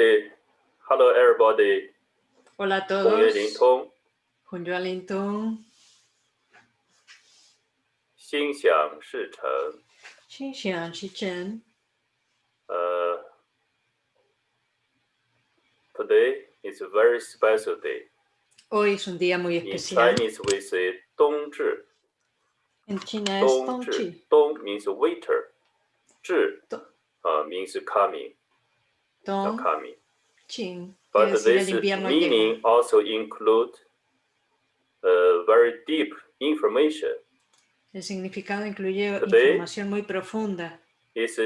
Hey, hello everybody. Hola a 红月灵 todos. 通， Junyo Lintong, 心想事成。 Xinxiang Xichen. 呃，Today is a very special day. Hoy es un día muy In especial. Chinese, we say 冬至。 En China es 冬至 Tongchi. 冬 means winter，至 To- 呃 means coming， 要 Tong coming。Qing. But decir this meaning also include uh, very deep information. El significado incluye Today- información muy profunda. It's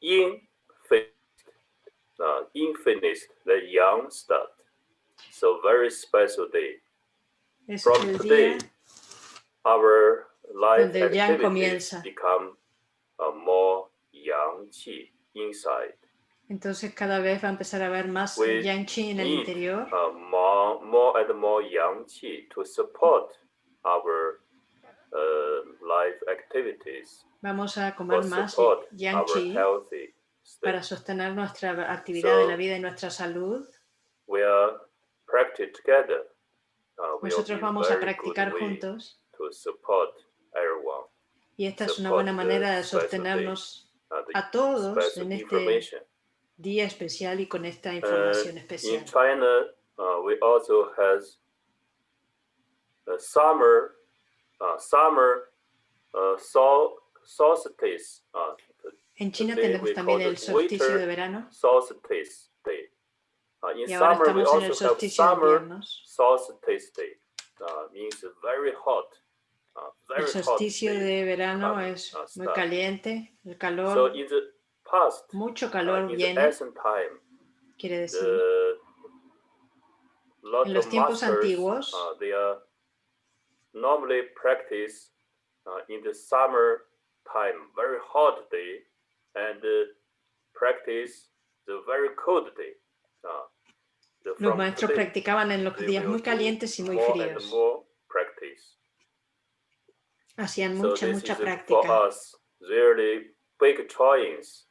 infinite, uh, infinite, the young start. So very special day. Es From today, our life Donde el yang activities comienza. become uh, more yang qi inside. Entonces cada vez va a empezar a haber más We yang chi en el interior. uh, more, more and more yang qi to support our uh, life activities, Vamos a comer más yang healthy para sostener nuestra actividad de So, la vida y nuestra salud. We are practice together. Uh, Nosotros vamos a practicar juntos to support everyone. y esta es una buena manera de sostenernos Uh, a todos en este. Día especial y con esta Uh, información in especial. China, uh, we also has the summer, uh, summer uh, sol solstice. Uh, En China tenemos también el solsticio de verano solstice day. Uh, in y ahora summer, we estamos en el also have solsticio de inviernos. solstice day. Uh, means very hot. Uh, El solsticio de verano es muy caliente, el calor, in past, mucho uh, calor the viene, time, quiere decir. the En los tiempos masters, antiguos, uh, they are normally practice uh, in the summer time, very hot day, and uh, practice the very cold day. Uh, the, Los maestros today, practicaban en los días muy calientes y muy fríos. Hacían mucha, mucha práctica. big choice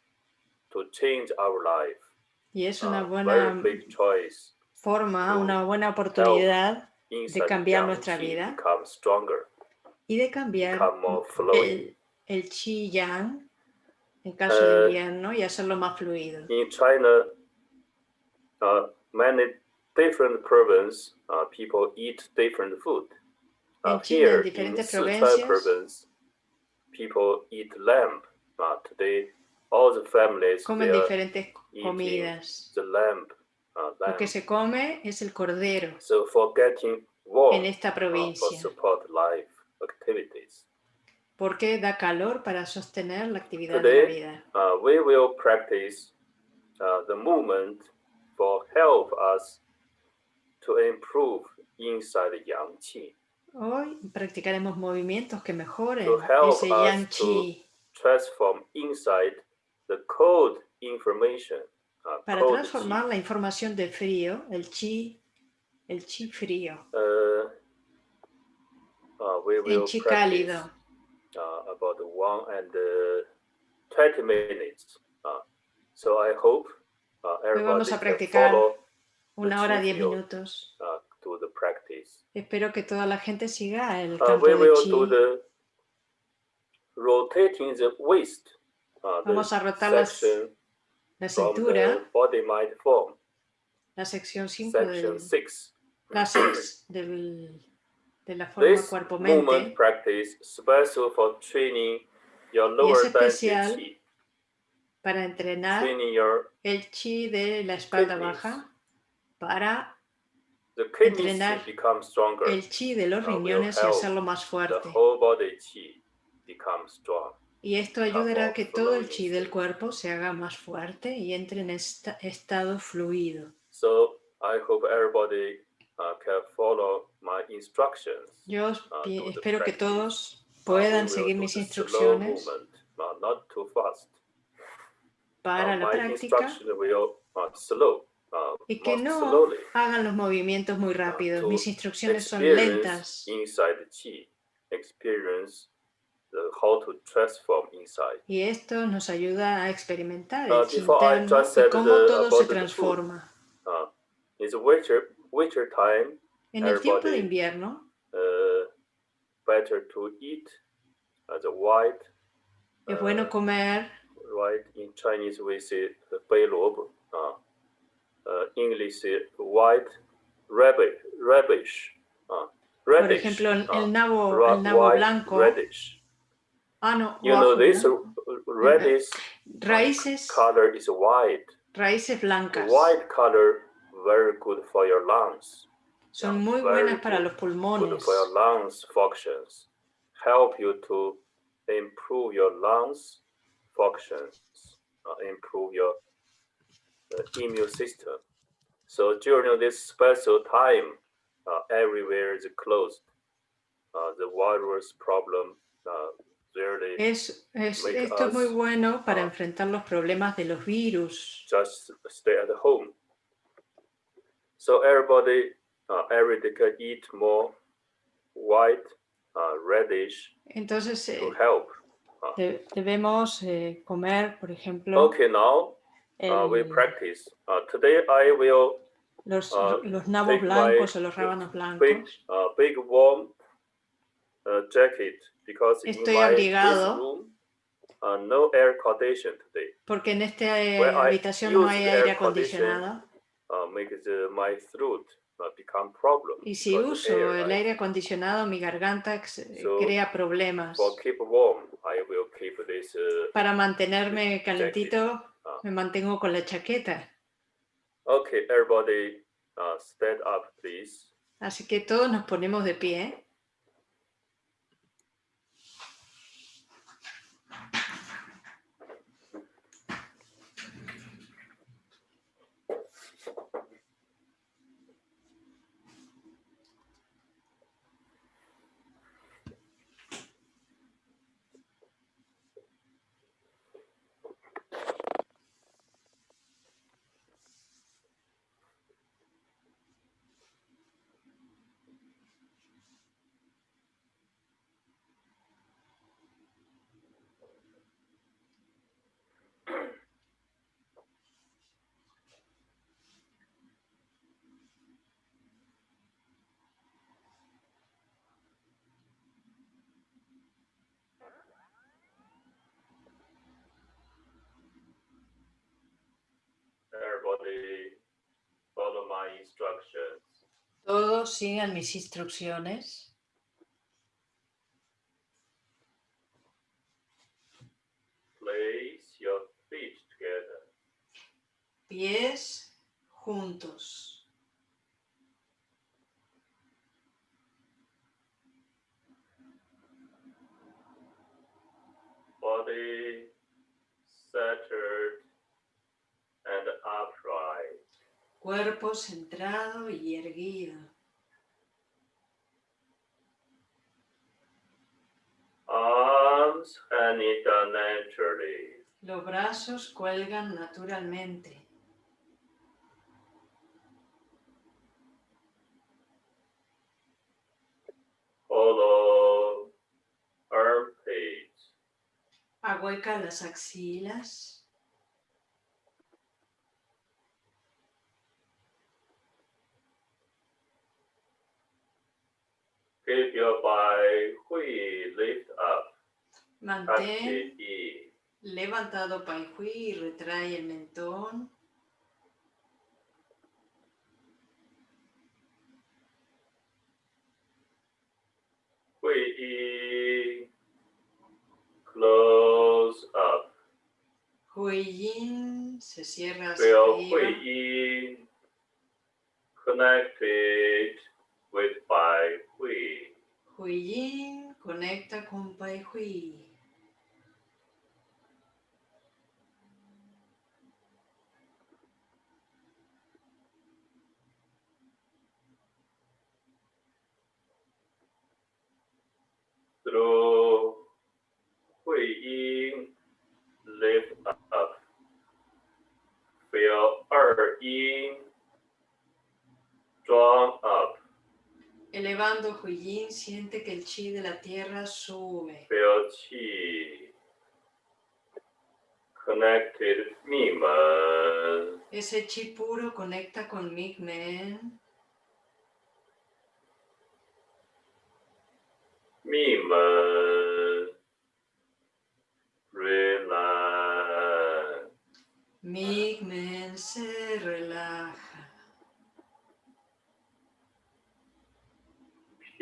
to change our life. Y es una very buena forma, una buena oportunidad inside cambiar nuestra vida. y de cambiar become more flowing. el, el chi yang en caso de Eh, invierno y hacerlo más fluido. In China, uh, many different provinces, uh, people eat different food. Uh, En China, en here in diferentes Sichuan provincias, province, people eat lamb. Uh, today, all the families Comen diferentes comidas. the lamb. Uh, Lo lamb. que se come es el cordero So for getting warm, en esta uh, provincia, support life activities. porque da calor para sostener la actividad de la Today, vida. uh, we will practice uh, the movement for help us to improve inside yang qi, Hoy practicaremos movimientos que mejoren ese yang us to chi transform inside the cold information. uh, para cold transformar la información de frío, el chi, el chi frío. Uh, uh, we will el chi practice cálido. uh, about one and uh, 20 minutes. Uh, so I hope uh, everybody vamos a practicar Una hora, diez minutos. to the practice. Espero que toda la gente siga el campo we de will chi. do the rotating the waist. Uh, Vamos a rotar las- La cintura, the body mind form. la sección 5 Section del, 6. la sex del- de la forma cuerpo-mente. practice special for training your es especial para entrenar el chi de la espalda baja, para Entrenar el chi de los riñones y hacerlo más fuerte. Y esto ayudará a que todo el chi del cuerpo se haga más fuerte y entre en esta- estado fluido. So I hope everybody uh, can follow my instructions. Yo uh, espero que todos Uh, puedan seguir mis instrucciones movement, uh, not too fast. para Uh, la práctica will uh, slow, y que no slowly, hagan los movimientos muy rápidos. Mis instrucciones son lentas inside the chi, experience how to transform inside. Y esto nos ayuda a experimentar uh, el uh, interno y cómo todo se transforma. Uh, it's winter, winter time, en el tiempo de invierno, uh, better to eat the white. Es bueno uh, comer. Right in Chinese we say bei lobo. Uh, English white radish. radish. Por ejemplo, el nabo, el nabo blanco. Radish. Ah, no, You know this uh, radish Raíces, color is white. raíces blancas. White color very good for your lungs. Son muy buenas para good. los Good pulmones. for your lungs functions. Help you to improve your lungs functions. uh, improve your uh, immune system. So during this special time, uh, everywhere is closed. Uh, the virus problem uh, Es, esto es muy bueno para uh, enfrentar los problemas de los virus. just stay at home. So everybody, uh, can eat more white, uh, reddish Entonces eh, to help. de- debemos eh, comer, por ejemplo, Okay, now uh, we practice. Uh, today I will los, uh, los nabos blancos o los rábanos big, blancos. uh, big warm uh, jacket Estoy in my this abrigado. room, no air condition today. Porque en esta eh, habitación no hay aire acondicionado. Uh, make the, my throat become problem. Y si uso el aire acondicionado, mi garganta eh, So, crea problemas. For keep warm, I will keep this. Uh, Para mantenerme calentito, Ah. me mantengo con la chaqueta. okay, everybody, uh, stand up, please. Así que todos nos ponemos de pie. Everybody, follow my instructions. Todos sigan mis instrucciones. Place your feet together. Pies juntos. Body centered and upright. Cuerpo centrado y erguido. Arms hanging down naturally. Los brazos cuelgan naturalmente. Follow armpits. Ahueca las axilas. Keep your body hui lift up. Mantén levantado Pai Hui y retrae el mentón. Hui yi. Close up. Hui Yin se cierra hacia arriba. Hui yi connected with Bai Hui. Hui Yin conecta con Pai Hui. through Hui Yin, lift up. Feel Er Yin, drawn up. Elevando Huiyin, siente que el chi de la tierra sube. Feel qi connected Mimen. Ese chi puro conecta con Migmen. Mimen. Relax. Migmen se relaja.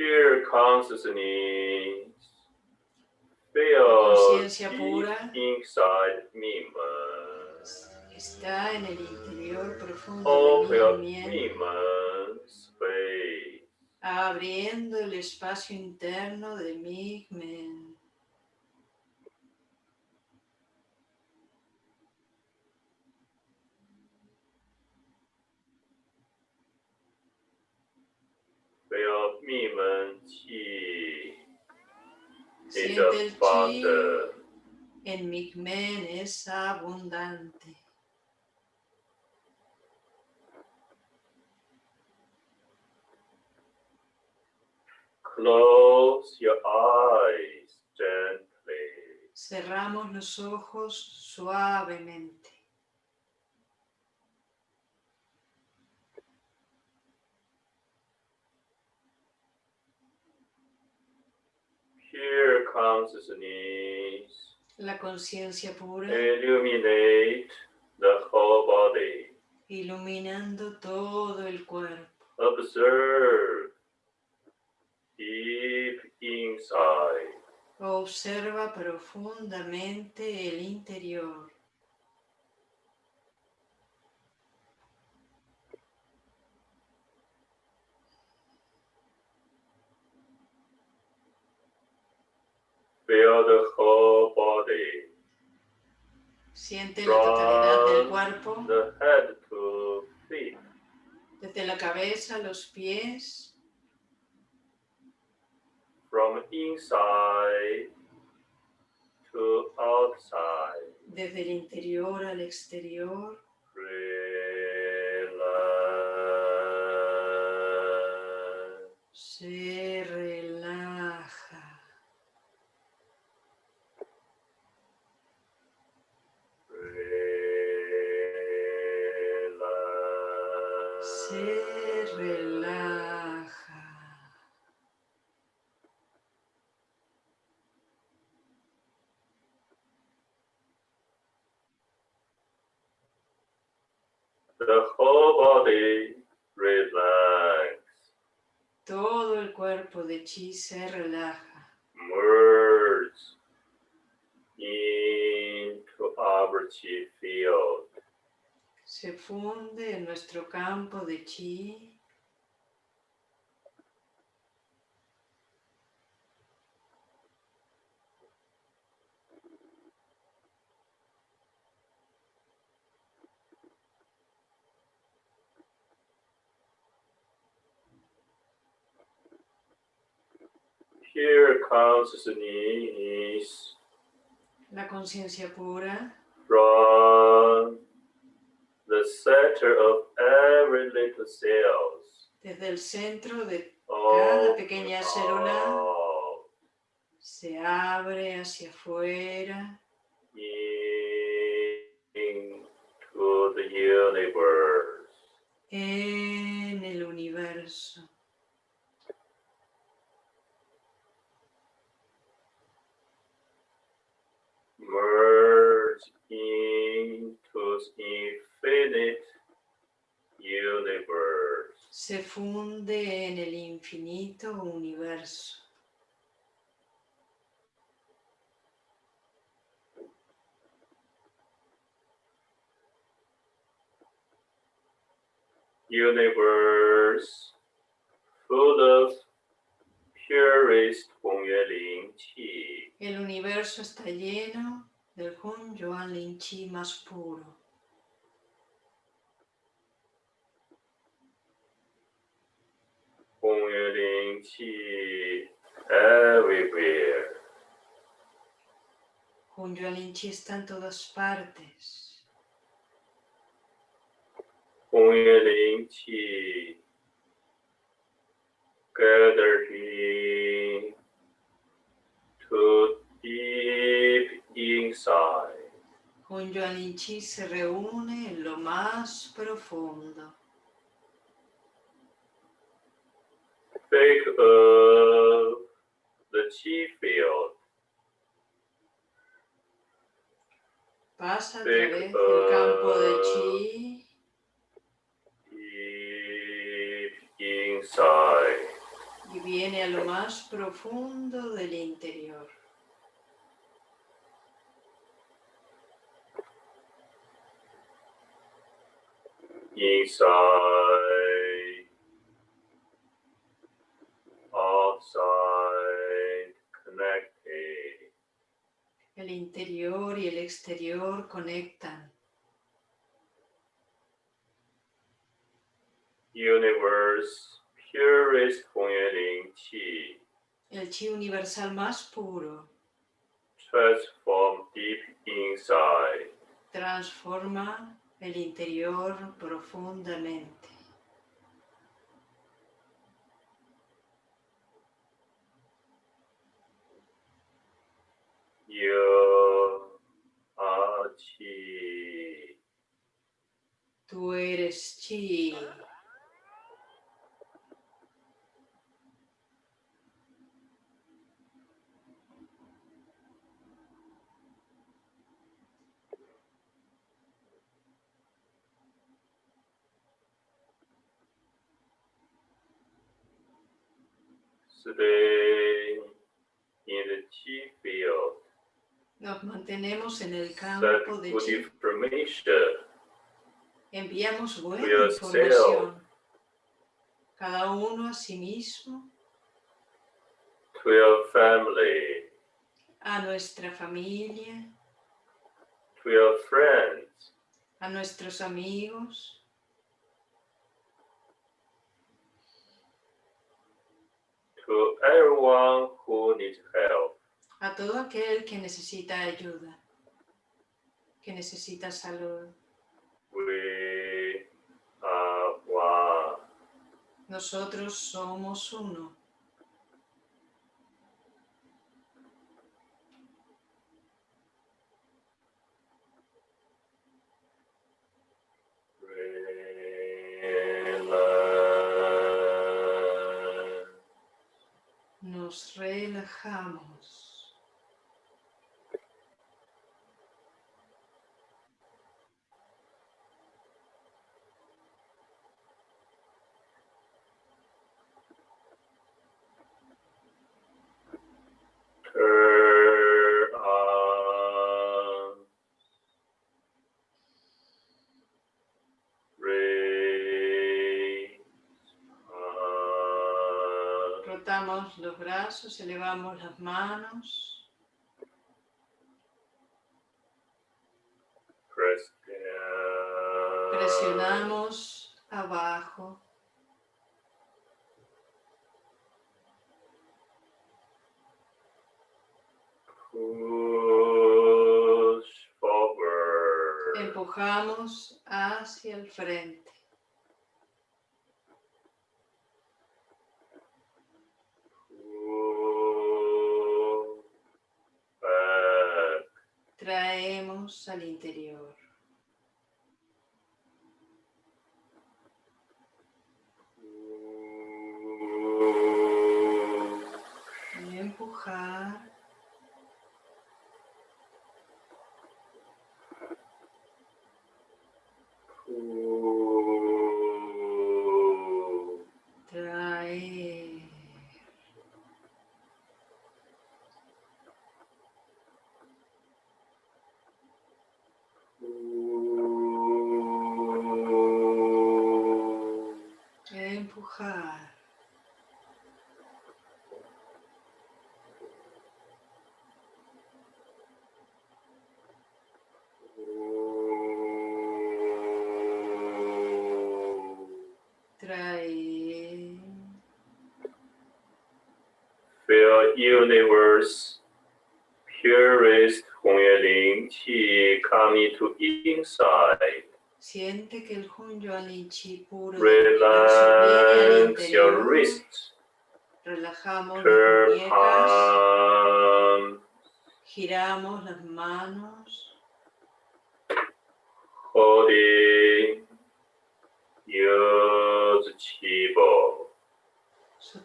Pure consciousness. Conciencia pura. inside Mimen. Está en el interior profundo de up Migmen, Mimen space. abriendo el espacio interno de Migmen. Feel Mimen qi is Siente el chi en Migmen es abundante. Close your eyes gently. Cerramos los ojos suavemente. Pure consciousness La conciencia pura illuminate the whole body. iluminando todo el cuerpo. Observe deep inside. Observa profundamente el interior. Feel the whole body Siente la totalidad del cuerpo, the head to feet. desde la cabeza los pies, From inside to outside. desde el interior al exterior. Relax. Se relaja. Chi se relaja. Merge into our chi field. Se funde en nuestro campo de chi. Consciousness La conciencia pura from the center of every little cells. desde el centro de All pequeña célula. out se abre hacia afuera into the universe. en el universo. Merge into infinite universe. Se funde en el infinito universo. Universe full of El universo está lleno del Hun Yuan Lin Chi más puro. Hongyue Ling Qi everywhere. Hun Yuan Lin Chi está en todas partes. Hongyue Ling Qi gathering to deep inside. Yuan Chi se reúne en lo más profundo. Think of the chi field. Pasa a través del campo de chi deep inside. Y viene a lo más profundo del interior. Inside, outside, connected. El interior y el exterior conectan. Universe, purest Qi, El chi universal más puro transform deep inside. transforma el interior profundamente. You are Qi. Tú eres chi. Stay in the Qi field. Nos mantenemos en el campo de chi. information. Enviamos buena información. Cada uno a sí mismo, to your family, a nuestra familia, to your friends, a nuestros amigos, to everyone who needs help. a todo aquel que necesita ayuda, que necesita salud. We are one. Nosotros somos uno. Nos relajamos. Turn on. Raise los brazos, elevamos las manos. Presionamos abajo. Push forward. Empujamos hacia el frente. Al interior. Universe purest Hunyuan Qi coming to inside. Siente que el Hun Yuan Lin Chi puro Relax your wrists. Relajamos las turn muñecas, giramos las manos, holding,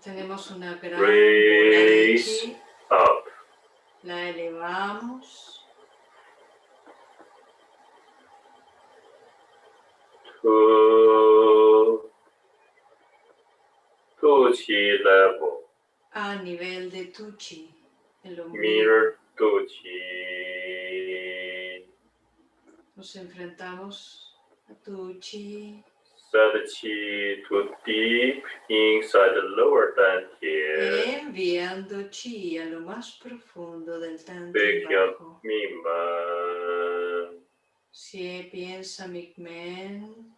sostenemos una gran Raise. up, la elevamos, to, to chi level, a nivel de tu chi, el mirror to chi, Nos enfrentamos a tu chi, chi to deep inside the lower dantian. enviando chi a lo más profundo del yup. bajo. Mimman, Si piensa Migmen,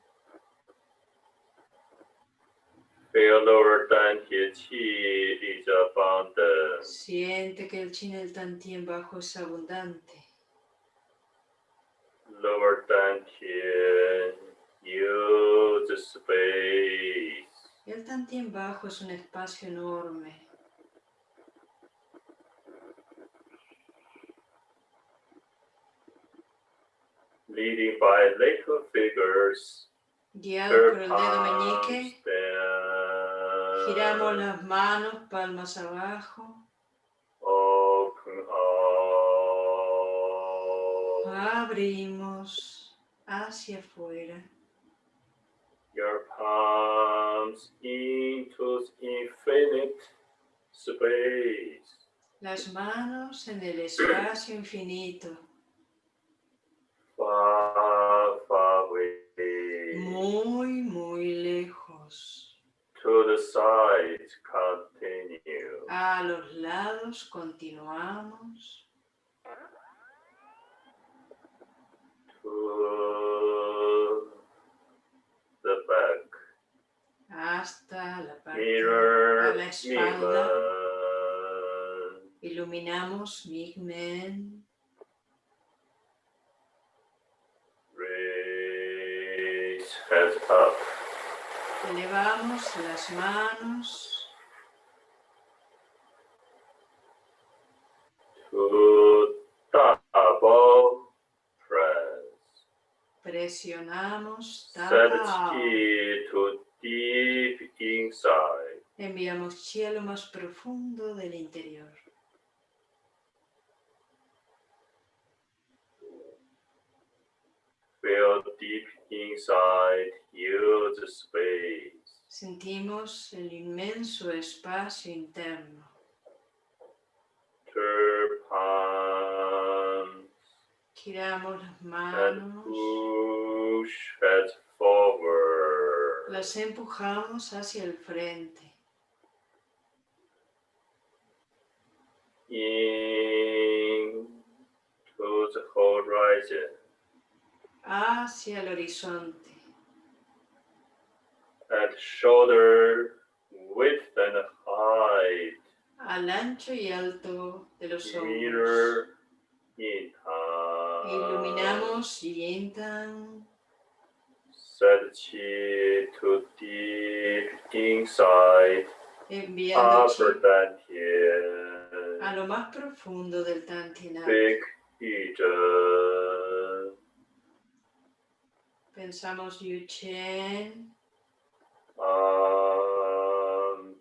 feel lower dantian qi is abundant. siente que el chi en el tantien bajo es abundante. Lower dantian, space. El tantien bajo es un espacio enorme. Leading by little figures, Guiado por el dedo meñique, down. giramos las manos, palmas abajo, Open up. abrimos hacia afuera. Palms into infinite space. Las manos en el espacio infinito, Far, far away. muy, muy lejos. To the sides, continue. A los lados continuamos To the back. Hasta la parte Mirror, a la espalda. Iluminamos Migmen, Raise hands up. elevamos las manos, To double press. presionamos, Set tapa, chi to deep inside. enviamos chi a lo más profundo del interior. Feel deep inside, use space. Sentimos el inmenso espacio interno. Turn palms Giramos las and manos, push head forward. Las empujamos hacia el frente. In to the horizon. hacia el horizonte, At shoulder width and height. al ancho y alto de los hombros. Mirror in hand. Iluminamos Yintan, Set chi to deep inside chi dantian. a lo más profundo del Eden. Pensamos Yuchen, Arms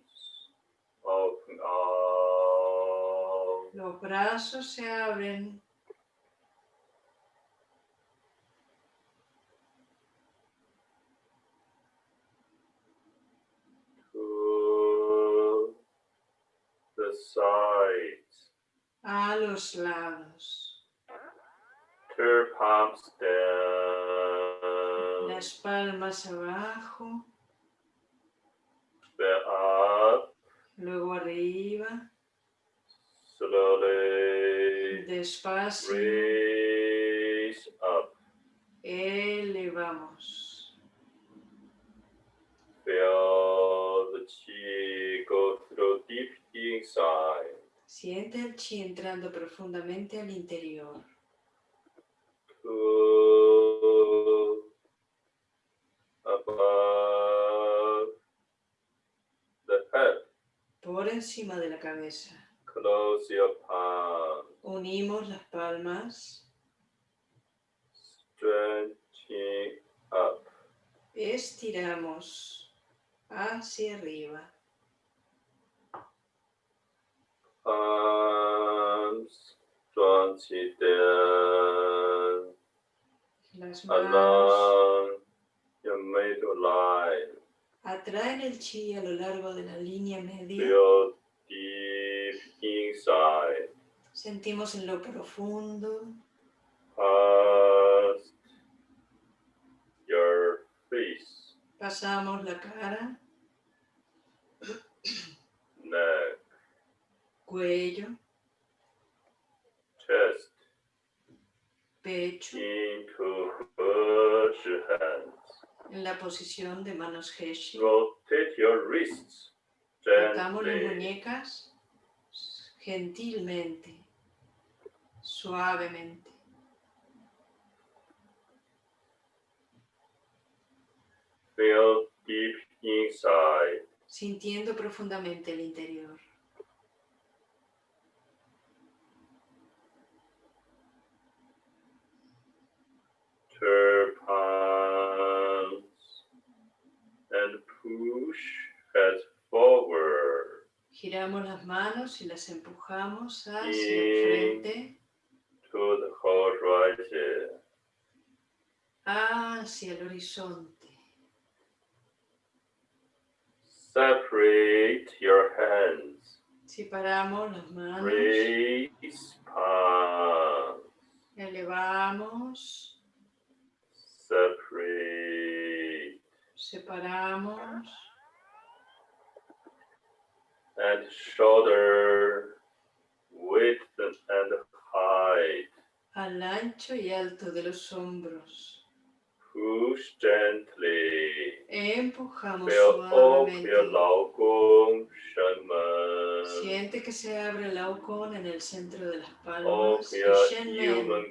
open out. los brazos se abren, sides. a los lados. Turn palms down. Las palmas abajo, Then up. luego arriba, Slowly. despacio, Raise up. elevamos. Feel inside. Siente el chi entrando profundamente al interior. Above the head. Por encima de la cabeza. Close your palm. Unimos las palmas, Stretching up. estiramos hacia arriba. Las manos atraen el chi a lo largo de la línea media. Sentimos en lo profundo, your face, pasamos la cara, cuello, chest, pecho, into Heshi hands. en la posición de manos Heshi. Rotate your wrists Tocamos las muñecas gentilmente, suavemente. Feel deep inside. sintiendo profundamente el interior. Turn palms and push head forward. Giramos las manos y las empujamos hacia el frente, to the horizon. hacia el horizonte. Separate your hands. Separamos las manos, Raise palms. elevamos, Separate. separamos, And shoulder width and height. al ancho y alto de los hombros. Push gently. Empujamos suavemente. Siente que se abre el laucon en el centro de las palmas.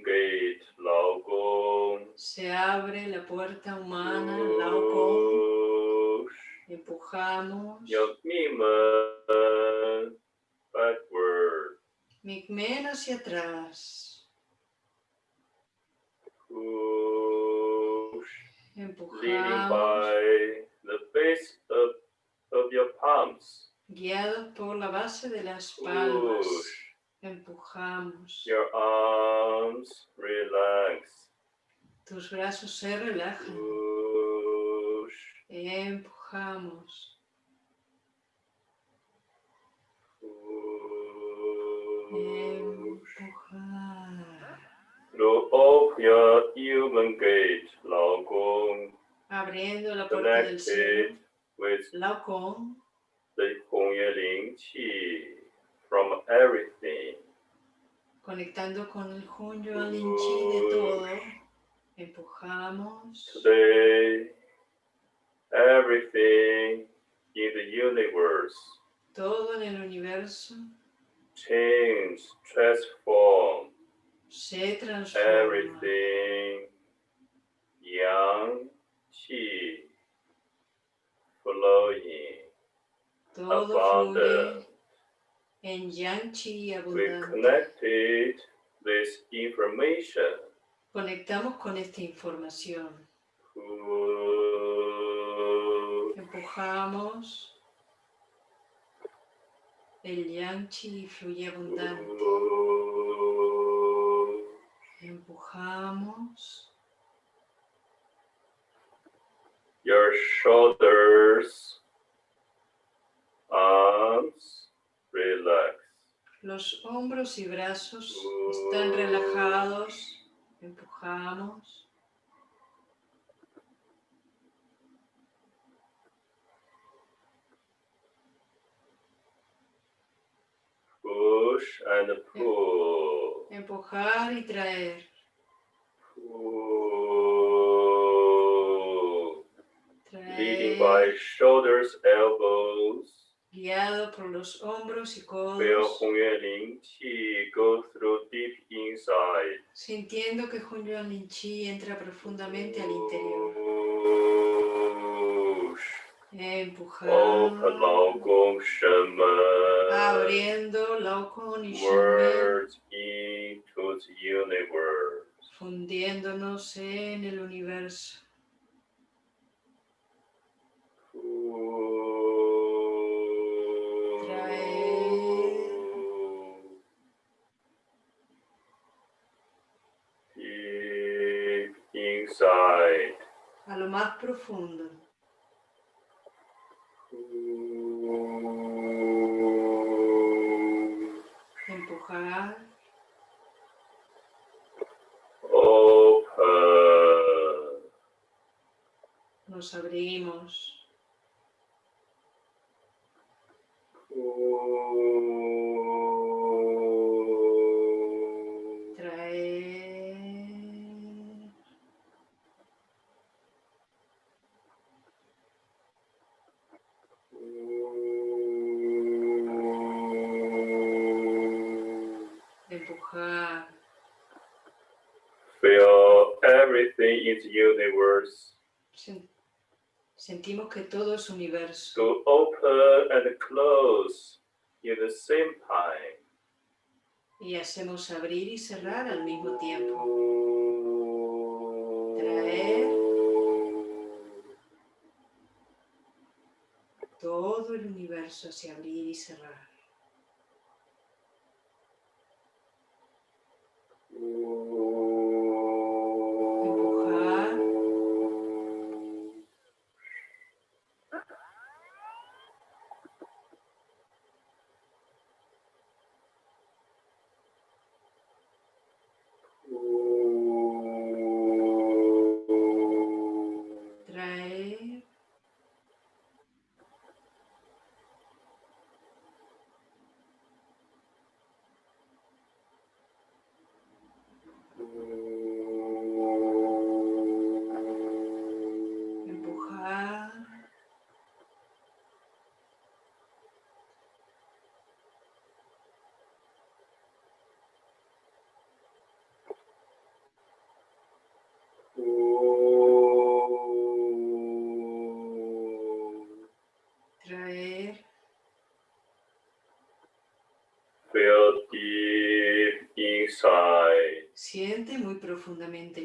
Gate, se abre la puerta humana, laucon. Empujamos. Migmen hacia atrás. Push. Empujamos. by the base of, of your palms. Guiados por la base de las palmas. Push. Empujamos. Your arms relax. Tus brazos se relajan. Push. Empujamos. Push. Empujar. Through of your human gate, Laocoon. Abriendo la puerta del cielo, Laocoon. From everything. Conectando con el Hunyo Lin Chi de todo. Empujamos. Today, everything in the universe. Todo en el universo. Change, transform. Se transforma. everything yang qi flowing. Todo abundant. en Yang We abundante. connected this information. Conectamos con esta información. Empujamos. El Yang Chi fluye abundante. Your shoulders, arms, relax. Los hombros y brazos están relajados. Empujamos. Push and pull. Empujar y traer. Leading by shoulders, elbows. Guiado por los hombros y codos. Feel Hong go through deep inside. Sintiendo que Hong Yuan entra profundamente al interior. Empujando. Abriendo Lao Gong y Words into the universe fundiéndonos en el universo. Inside. A lo más profundo, todo universo. to open and close in the same time. Y hacemos abrir y cerrar al mismo tiempo. Traer. Todo el universo hacia abrir y cerrar. Siente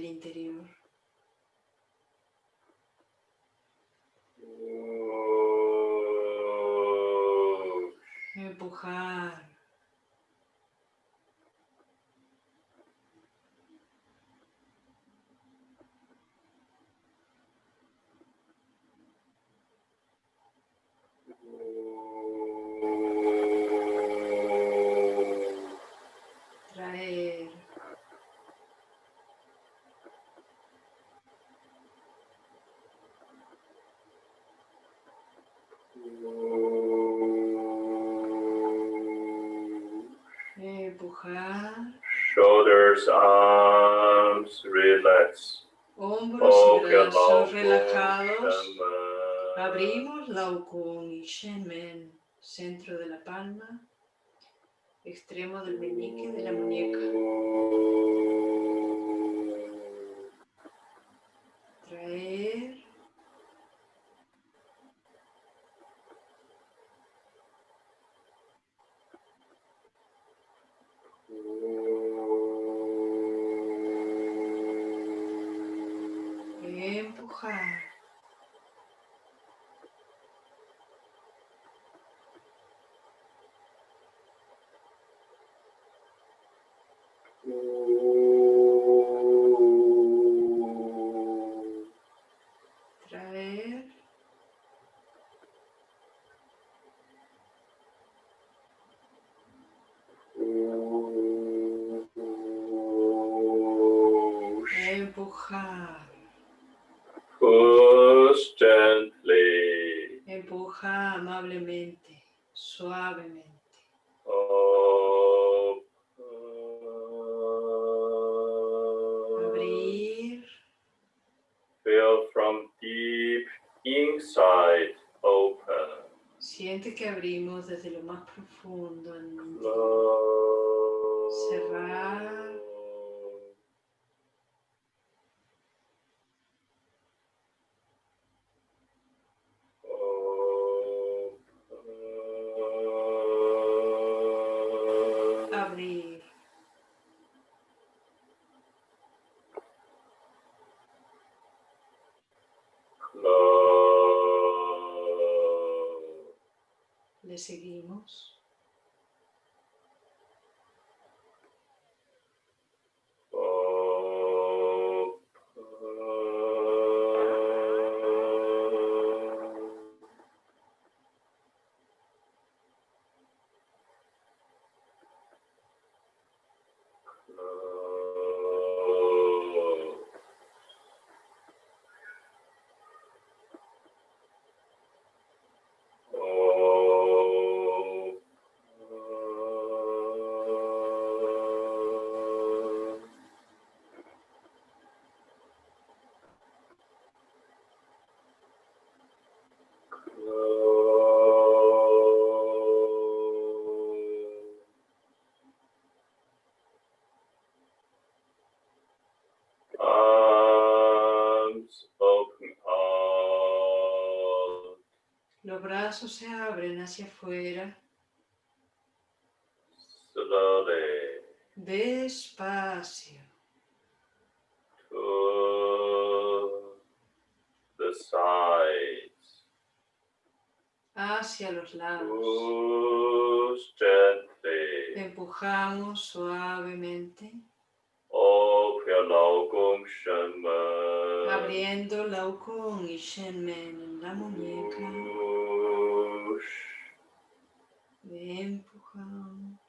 Shoulders, arms, relax. Hombros y brazos relajados. Abrimos. Abrimos Lao Kun y Shen Men, centro de la palma, extremo del meñique de la muñeca. Suavemente. Abrir. Feel from deep inside open. Siente que abrimos desde lo más profundo. Los brazos se abren hacia afuera. Despacio. Hacia los lados. Empujamos suavemente. Abriendo Laokong y Shenmen en la muñeca. Empujamos.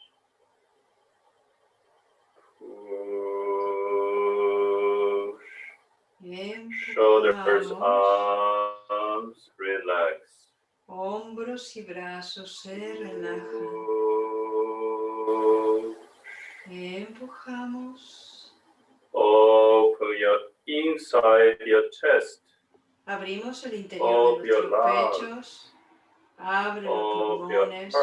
Shoulders, arms, relax. Hombros y brazos se relajan. Empujamos. Open your inside your chest. Abrimos el interior de nuestros pechos. Abre los pulmones.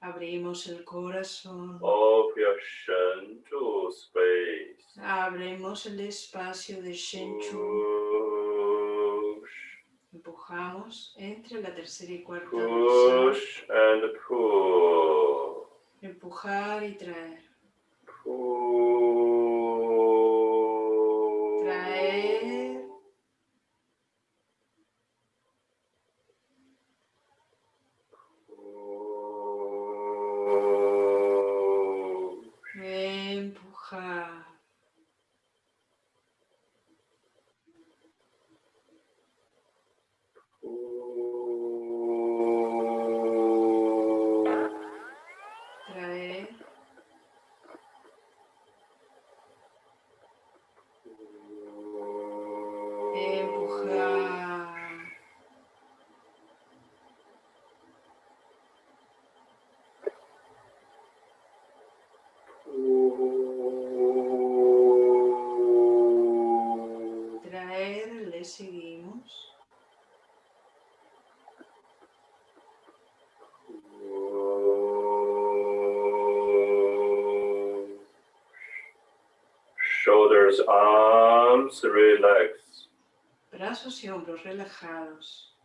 Abrimos el corazón. Abrimos el espacio de Shenchu. Empujamos entre la tercera y cuarta Push and pull. Empujar y traer. Relajados.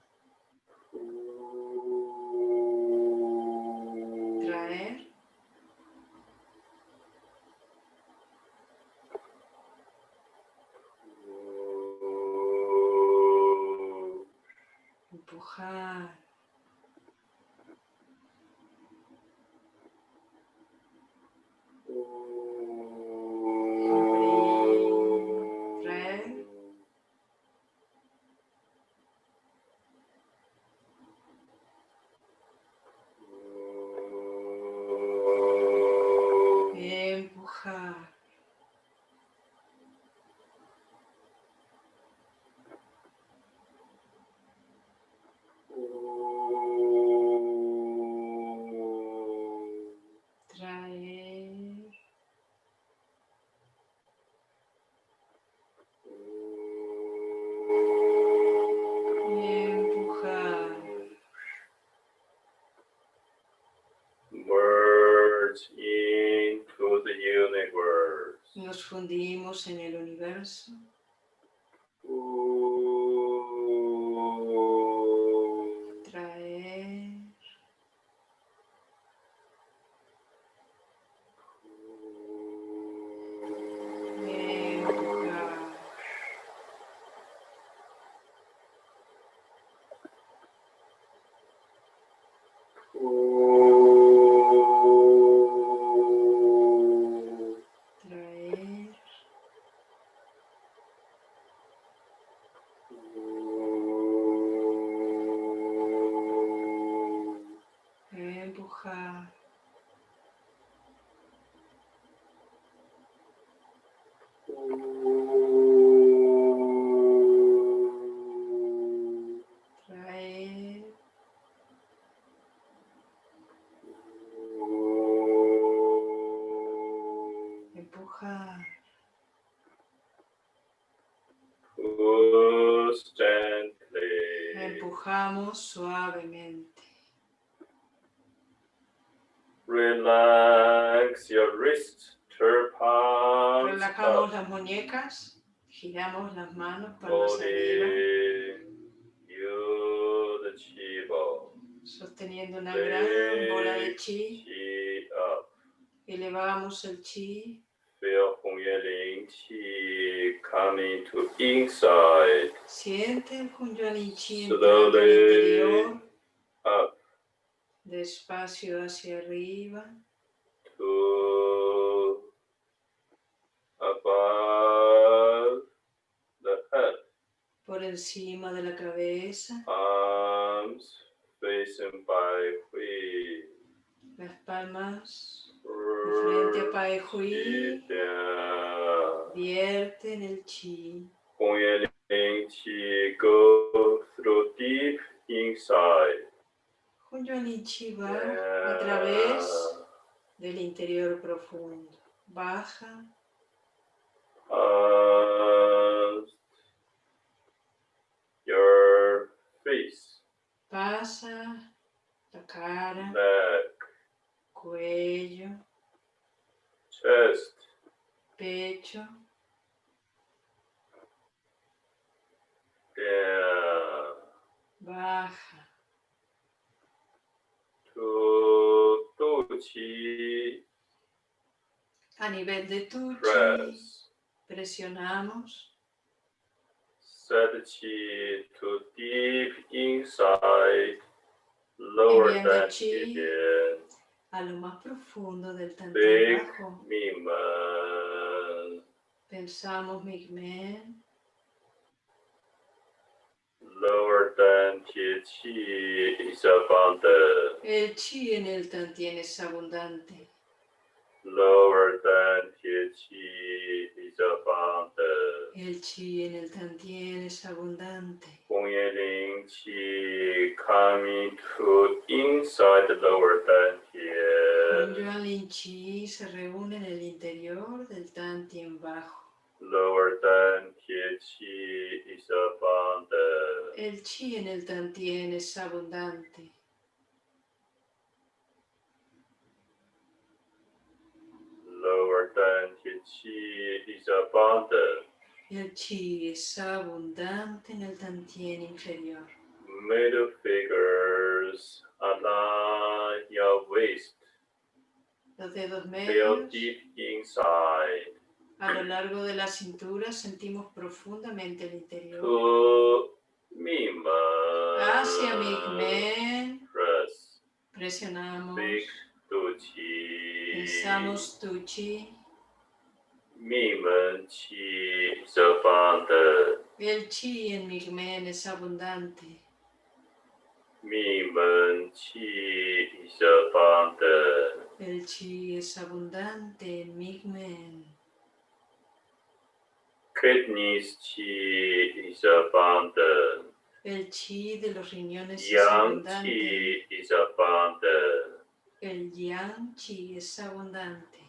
En el universo. Suavemente. Relax your wrists, Relajamos las muñecas, giramos las manos para arriba. Sosteniendo una gran bola de chi. Elevamos el chi. To inside. Siente el Hunyuan Chi interior. Up. Despacio hacia arriba. To above the head. Por encima de la cabeza. Arms facing by Hui. Las palmas frente a Pai Hui, vierte en el chi. Chi go through deep inside. Hunyuan Chi va a través del interior profundo. Baja. your face. Pasa la cara cuello, chest, pecho, down, baja, to tuchi, a nivel de tuchi, presionamos. Set chi to deep inside, lower than a lo más profundo del Tantien bajo. Pensamos Migmen. Lower than Chi is abundant. El Chi en el Tantien es abundante. Lower than Chi is abundant. El Chi en el Tantien es abundante. Ling Chi coming to inside the lower Tantien. Yuan Chi se reúne en el interior del Tantien bajo. Lower Tantien Chi is abundant. El Chi en el Tantien es abundante. Lower Tantien Chi is abundant. El chi es abundante en el tantien inferior. Middle fingers align your waist. Los dedos medios. deep inside. A lo largo de la cintura sentimos profundamente el interior. To Mima. Hacia Migmen. Press. Presionamos. Big Tuchi. Pensamos Tuchi. Mi chi es abundante. El chi en Migmen es abundante. Mi chi es abundante. El chi es abundante en Migmen. Kidneys chi es abundante. El chi de los riñones es abundante. Chi es abundante. El yang chi es abundante.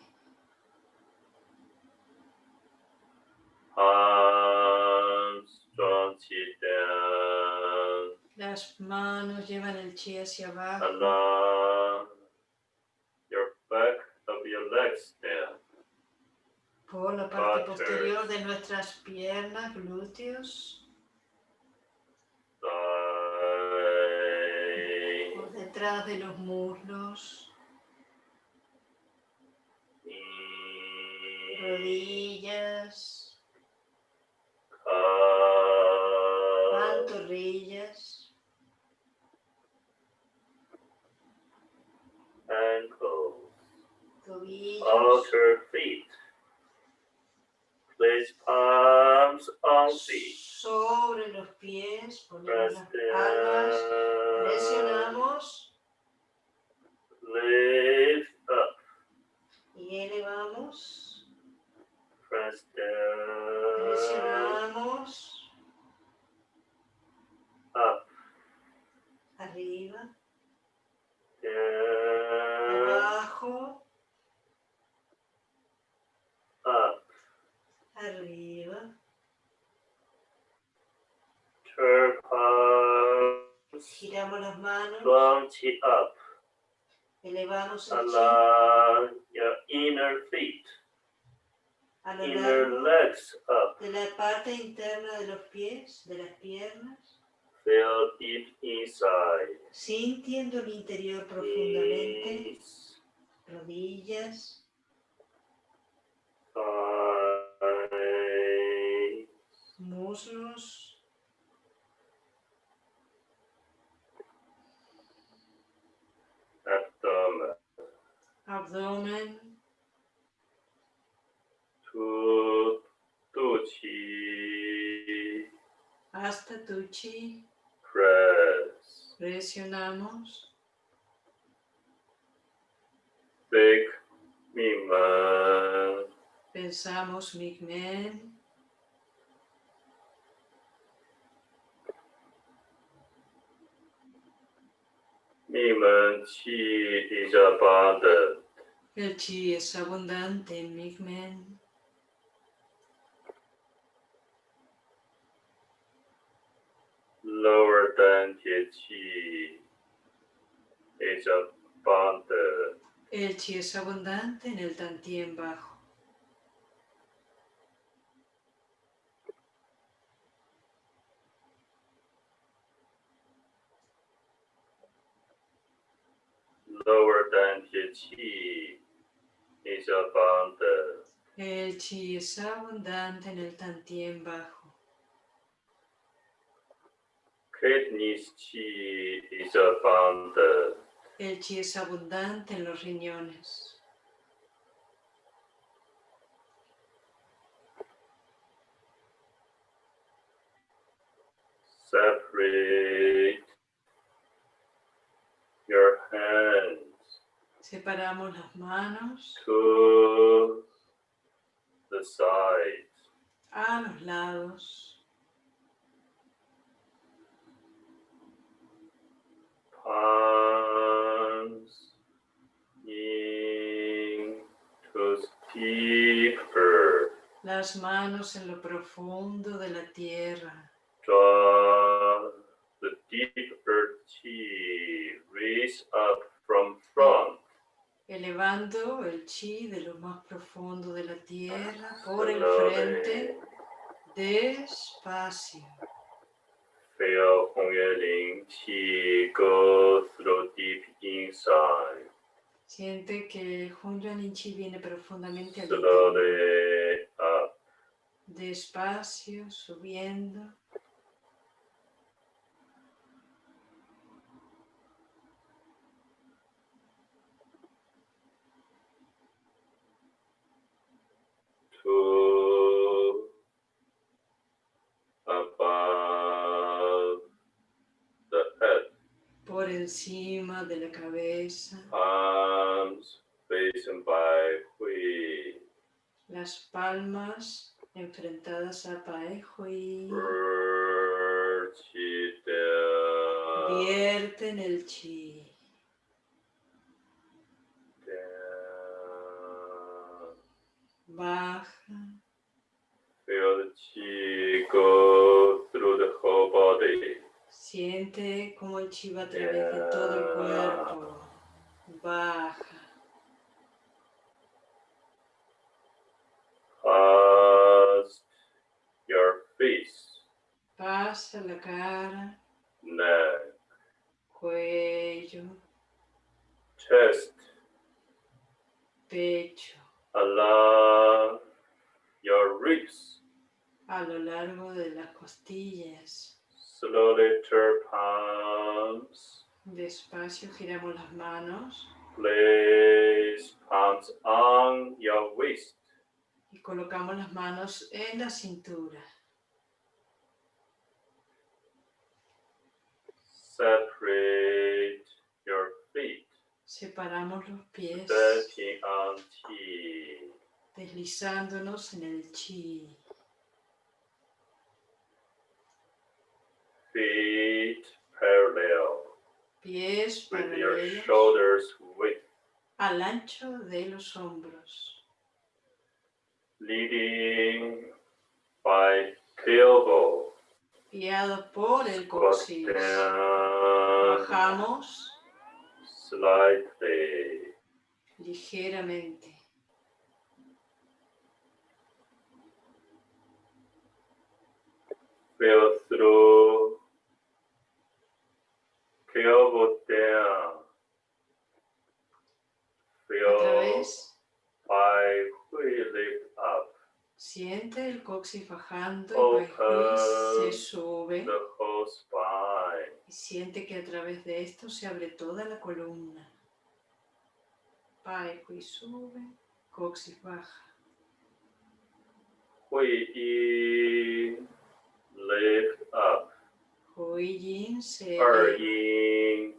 Las manos llevan el chi hacia abajo. your back of your legs down. Por la parte posterior de nuestras piernas, glúteos. Por detrás de los muslos. Rodillas. rodillas. Ankles. Outer feet. Place palms on feet. Sobre los pies, ponemos presionamos. Lift up. Y elevamos. Press down. Presionamos. Abajo, Up. arriba, Turn palms. giramos las manos, chi up. elevamos el your inner feet, a lo inner legs up. de la parte interna de los pies, de las piernas, Feel deep inside. sintiendo el interior profundamente, rodillas, muslos, abdomen. abdomen, 脐 hasta tu chi, press. Presionamos. Big Miman. Pensamos Migmen. El chi es abundante, Migmen. lower than is abundant. El chi es abundante en el tantien bajo. Lower than THC is abundant. El chi es abundante en el tantien bajo. Kidneys chi is abundant. El chi es abundante en los riñones. Separate your hands Separamos las manos to the sides. a los lados. Las manos en lo profundo de la tierra. Draw the deeper chi raise up from front. Elevando el chi de lo más profundo de la tierra por el frente. Despacio. Feel Hong Yue Ling Qi go through deep inside. Siente que Hun Yuan Chi viene profundamente al interior. Slowly up. Despacio, subiendo. Por encima de la cabeza. palms facing by Las palmas enfrentadas a Pae Hui. bird chi down, Vierten el chi. Baja. Feel the chi go through the whole body. Siente como el chi va a través de todo el cuerpo. Baja. Past your face, Pasa la cara, neck, cuello, chest, pecho, along your ribs. a lo largo de las costillas. Slowly turn palms, Despacio giramos las manos. place hands on your waist. Y colocamos las manos en la cintura. Separate your feet. Separamos los pies, Stepping on chi. deslizándonos en el chi. Feet parallel Pies with your shoulders width. al ancho de los hombros. Leading by tailbone. Guiado por el coxis. Bajamos slightly. ligeramente. Feel through. Tailbone down. Otra Feel vez, by we lift up coxis bajando y el se sube. Y siente que a través de esto se abre toda la columna. Pai Hui sube, coxis baja. Hui lift up. Hui Yin se eleva. yin,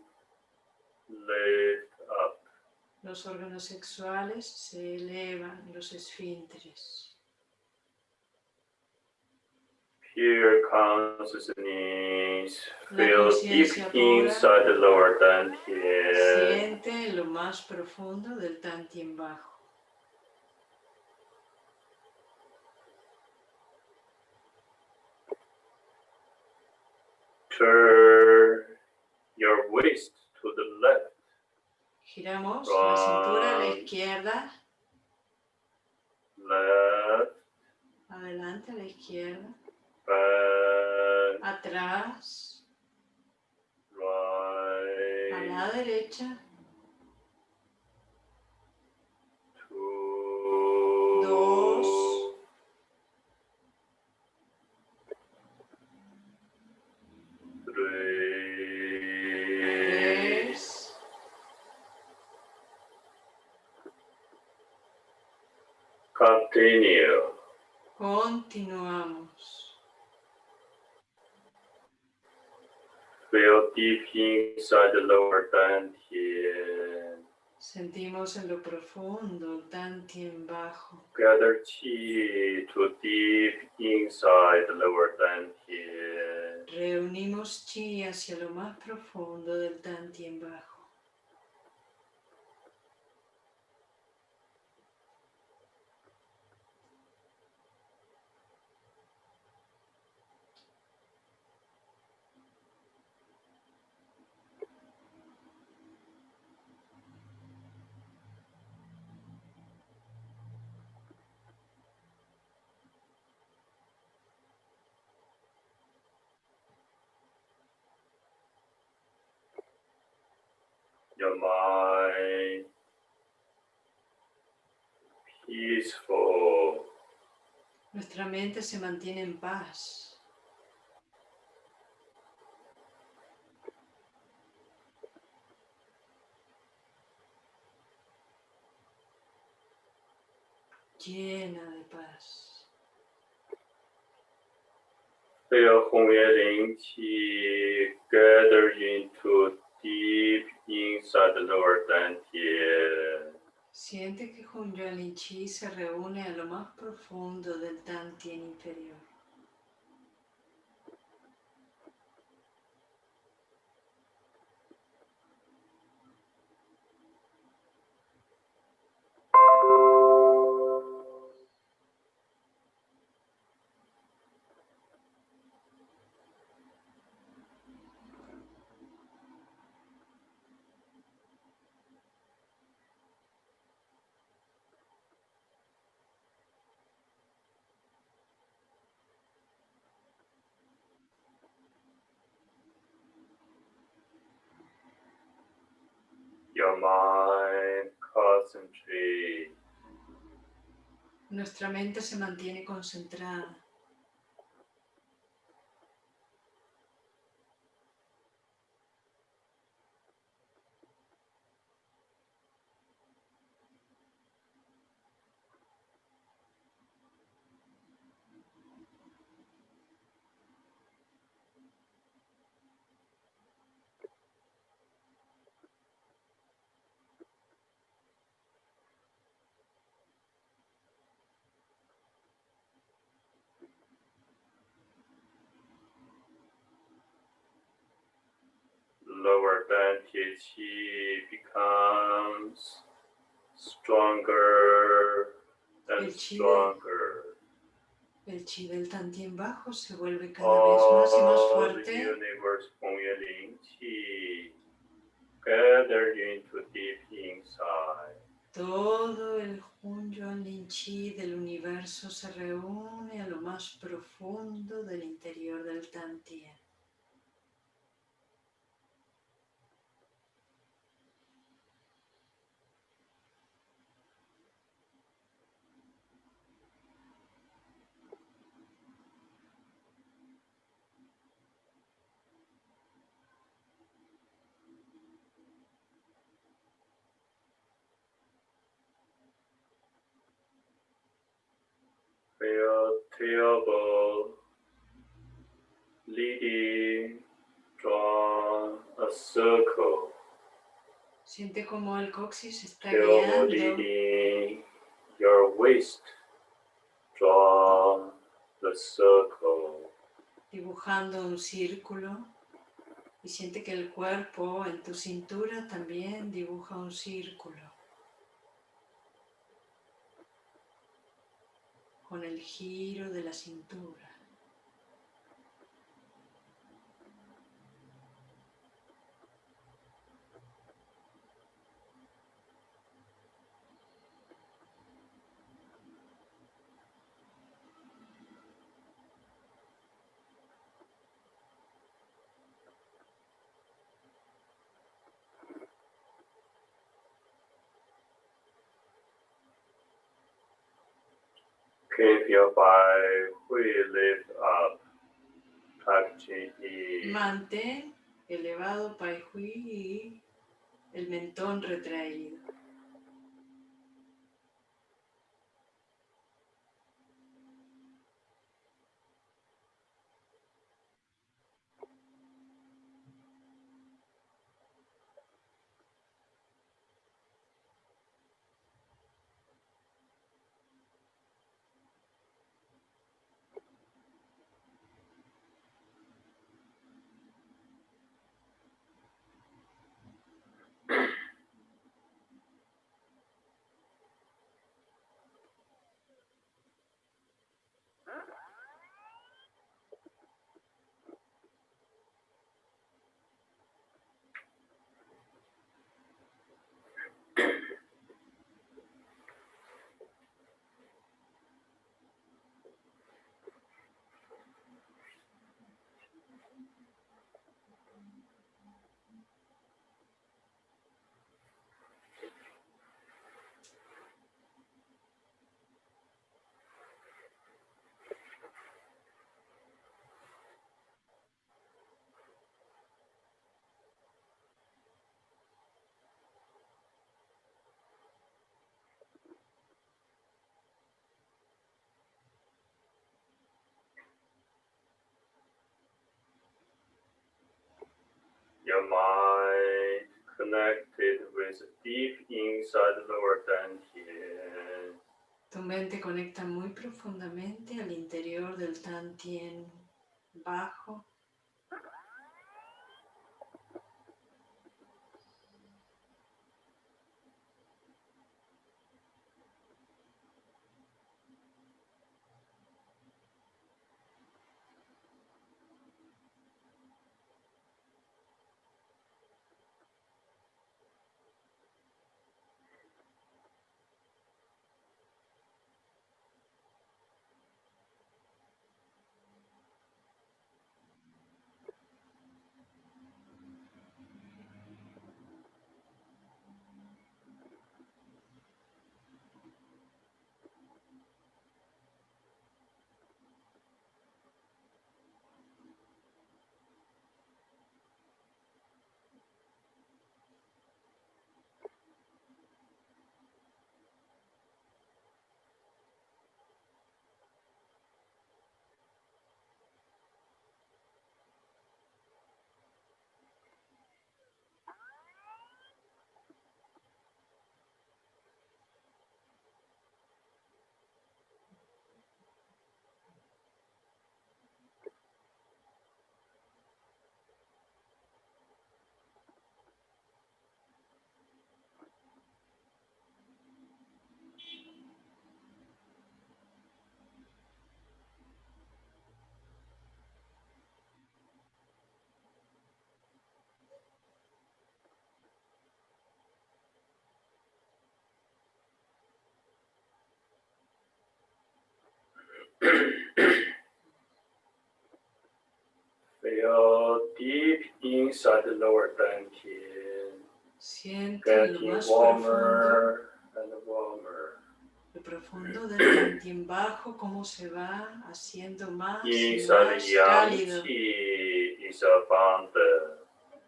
lift up. Los órganos sexuales se elevan, los esfínteres. Pure consciousness. La Feel deep inside the lower dantian. Siente lo más profundo del Tantien bajo. Turn your waist to the left. Giramos la cintura a la izquierda, Left, adelante a la izquierda, atrás, a la derecha, inside the lower dantian. Sentimos en lo profundo el Tantien bajo. Gather chi to deep inside the lower dantian. Reunimos chi hacia lo más profundo del Tantien bajo. Your mind peaceful. Nuestra mente se mantiene en paz. Llena de paz. Feel Hongye Qi gather into deep inside the lower dantian. Siente que Chi se reúne a lo más profundo del Tantien inferior. Your mind concentrate Nuestra mente se mantiene concentrada. Dantian qi becomes stronger and stronger. El chi del tantien bajo se vuelve cada vez más y más fuerte. The universe Ling Qi gathered into deep inside. Todo el Hunyuan Lin Chi del universo se reúne a lo más profundo del interior del Tantien. Tailbone leading, draw a circle. Siente como el coxis está guiando. leading your waist, draw the circle. Dibujando un círculo. Y siente que el cuerpo en tu cintura también dibuja un círculo. Con el giro de la cintura. Mantén elevado Pai Hui el mentón retraído. Your mind connected with deep inside lower dantian. Tu mente conecta muy profundamente al interior del tantien bajo inside the lower dantian, getting profundo, warmer and warmer. lo profundo del Dantian bajo, cómo se va haciendo más y más cálido. qi is abundant.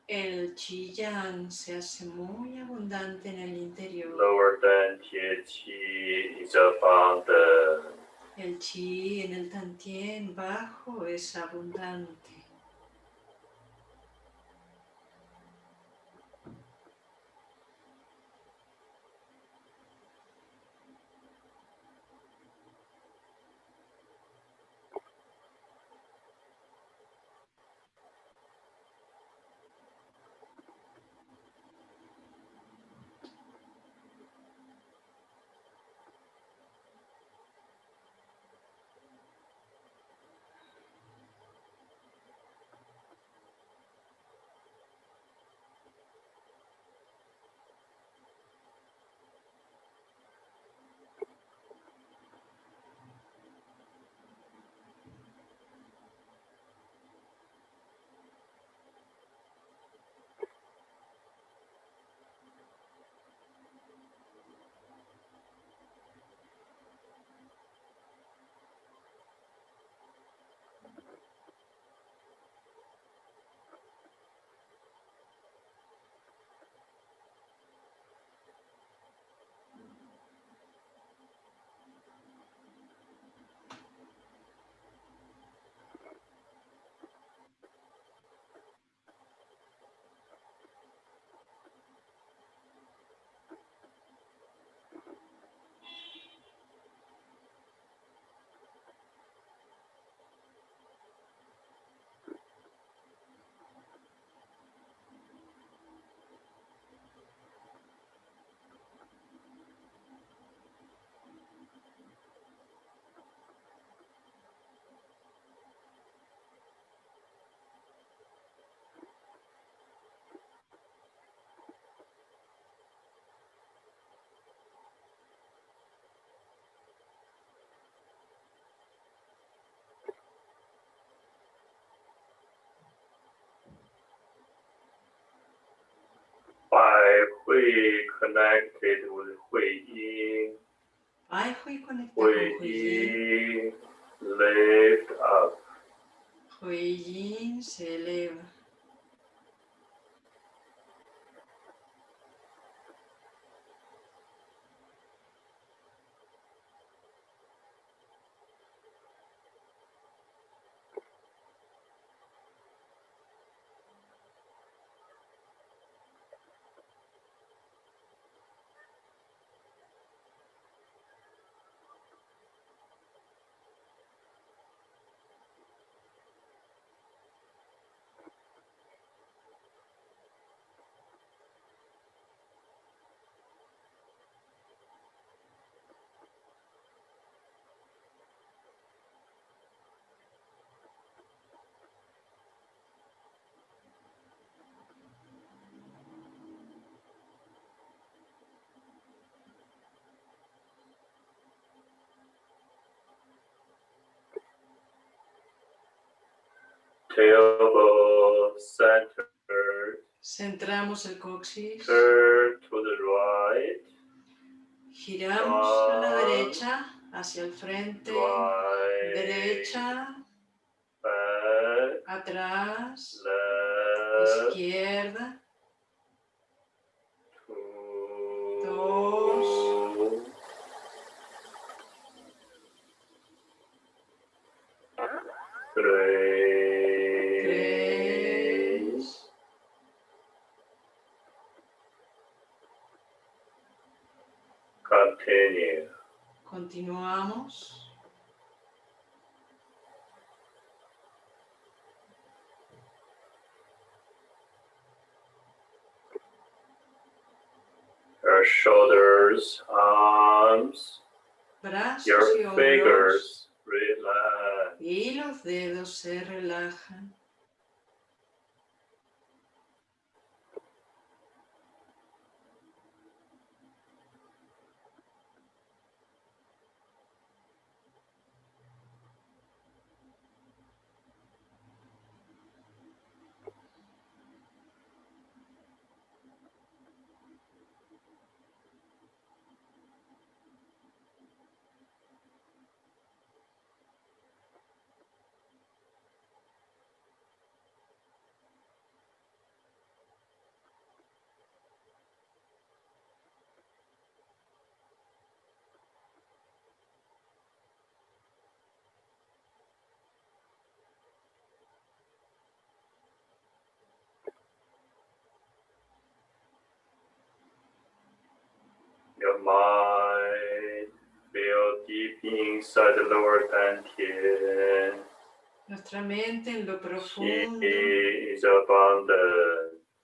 El Qi Yang se hace muy abundante en el interior. Lower dantian qi is abundant. El Qi en el Tantien bajo es abundante. By Hui connected with Hui Yin. Ay, Hui conecta Hui con Hui Yin. Yin lift up. Hui Yin se eleva. Tailbone centered. Centramos el coxis. Turn to the right. Giramos a la derecha, hacia el frente. Right. Derecha, Back. atrás, Left. izquierda. Fingers relax. Y los dedos se relajan. mind build deep inside the lower dantian. Nuestra mente en lo profundo He is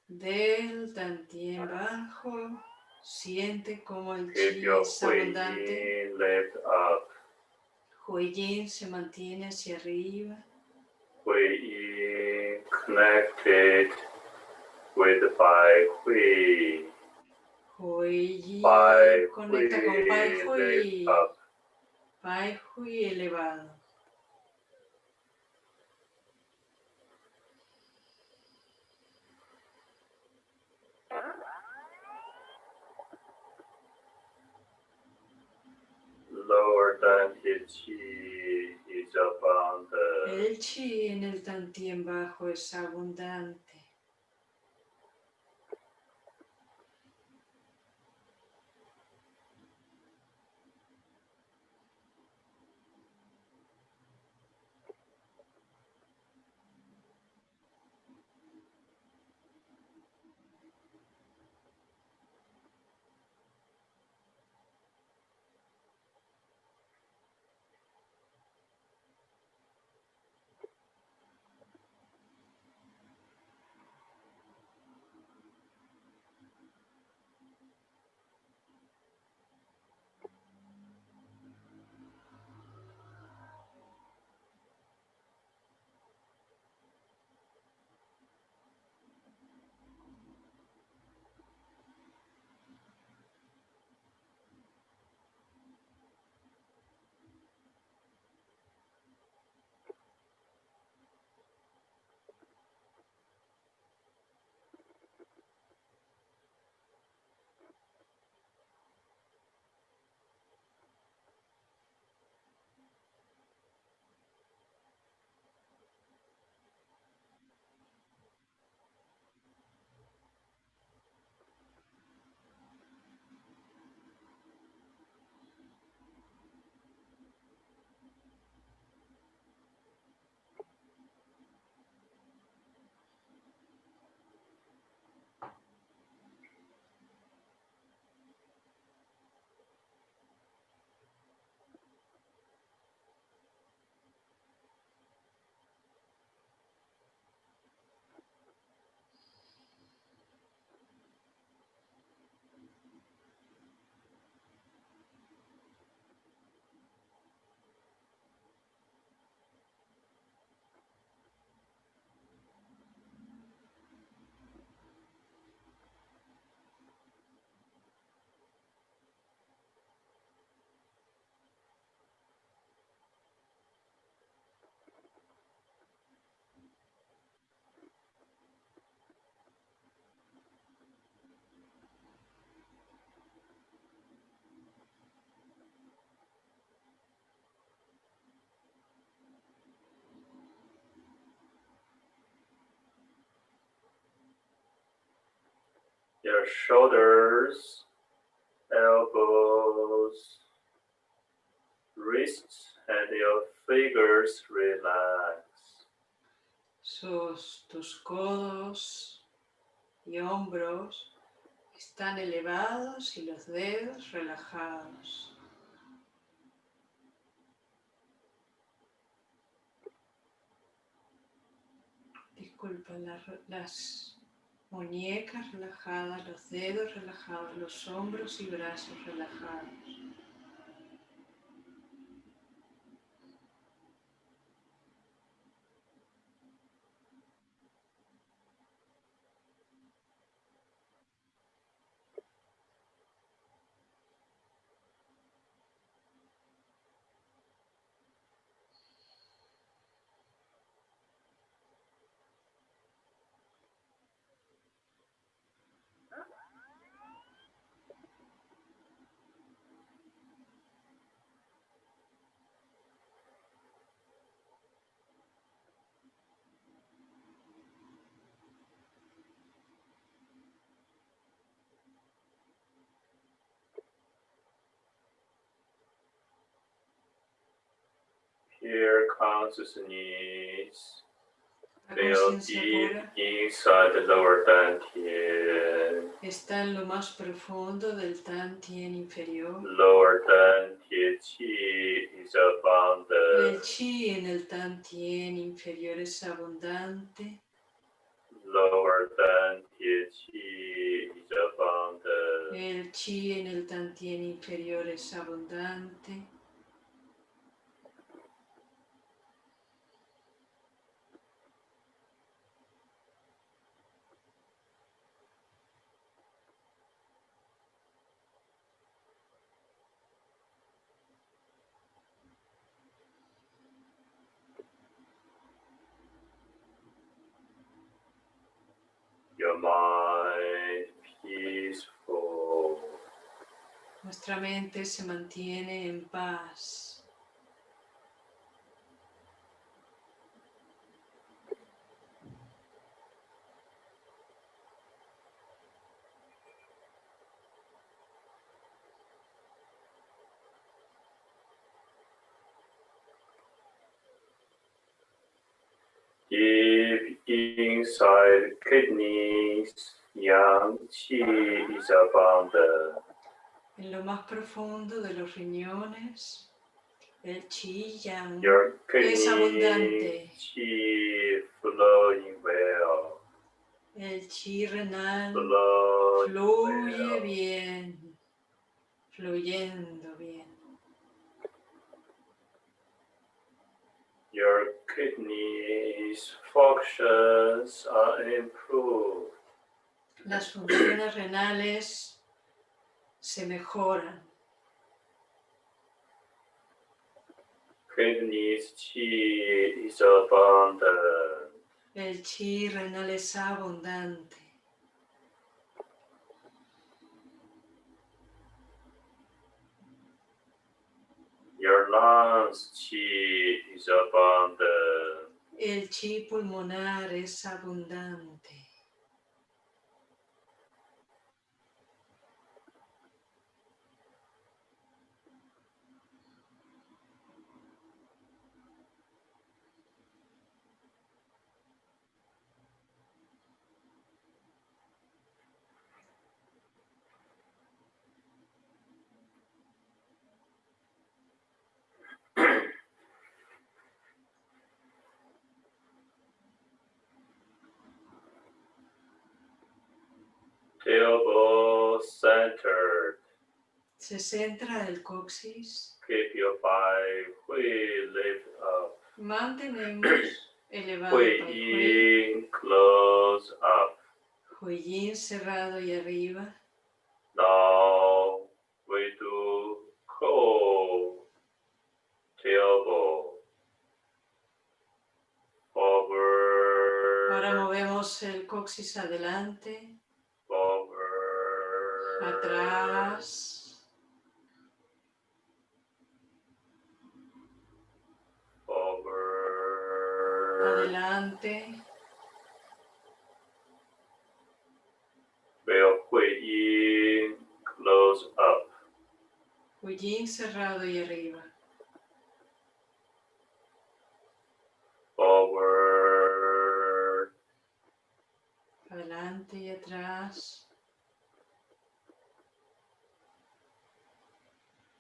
del Dantien bajo siente como el Keep chi es abundante. Left up. Huiyin se mantiene hacia arriba. Huiyin connected with by Hui. Pai conecta con Pai Hui. Pai Hui elevado. Lower dantian chi is abundant. El chi en el tantien bajo es abundante. Shoulders, elbows, wrists, and your fingers relax. Sus, tus codos y hombros están elevados y los dedos relajados. Disculpa, la- las muñecas relajadas, los dedos relajados, los hombros y brazos relajados. Here consciousness feel deep inside the lower dantian. está en lo más profundo del Tantien inferior. Lower dantian chi is abundant. El chi en el tantien inferior es abundante. Lower dantian chi is abundant. El chi en el tantien inferior es abundante. Nuestra mente se mantiene en paz. Deep inside kidneys, yang qi is abundant. En lo más profundo de los riñones, el chi yang Es abundante. qi flowing well. El chi renal Flowing fluye well. bien, fluyendo bien. Your kidneys functions are improved. Las funciones renales se mejoran. El chi renal es abundante. Your lungs qi is abundant. El chi pulmonar es abundante. Tailbone centered. Se centra el coxis. Keep your five hui lift up. Mantenemos elevado Hui el hui. in close up. Huiyin cerrado y arriba. Now we do cold tailbone. Ahora Forward. movemos el coxis adelante, Forward. atrás, adelante. Veo hui in close up. Huiyin cerrado y arriba. Forward. Adelante y atrás.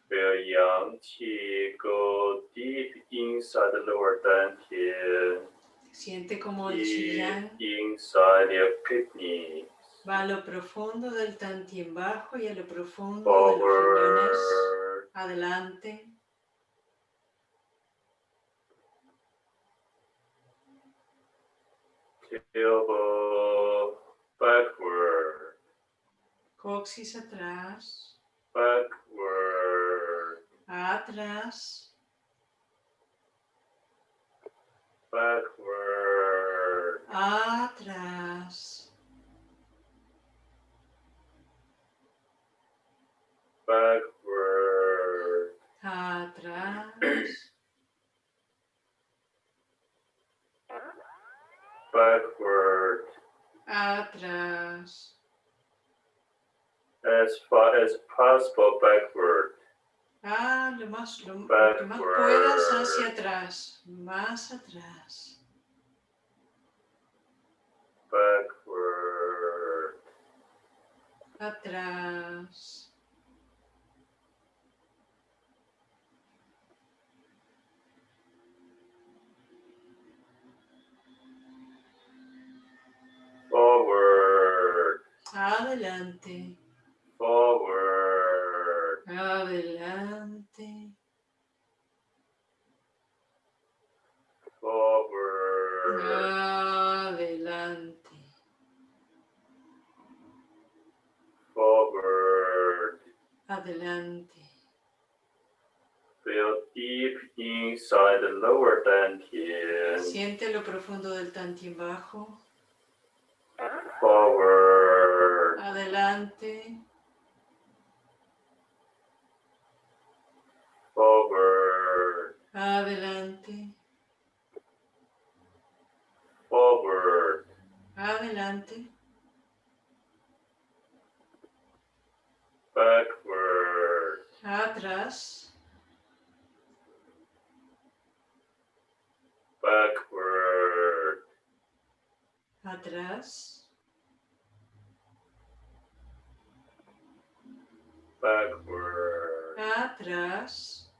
Feel yang qi go deep inside the lower dantian, Siente como el chillán va a lo profundo del tantien bajo y a lo profundo de los riñones. Adelante. Tailbone backward. Coxis atrás. Backward. Atrás. Backward. Atrás. Backward. Atrás. Backward. Atrás. As far as possible backward. Ah, lo más, lo, lo más puedas hacia atrás, más atrás. Backward. Atrás. Forward. Adelante. Forward. Adelante. Forward. Adelante. Forward. Adelante. Feel deep inside the lower dantian. Siente lo profundo del Tantien bajo. Forward. Adelante. Forward. Adelante. Forward. Adelante. Backward. Atrás. Backward. Atrás. Backward. Atrás.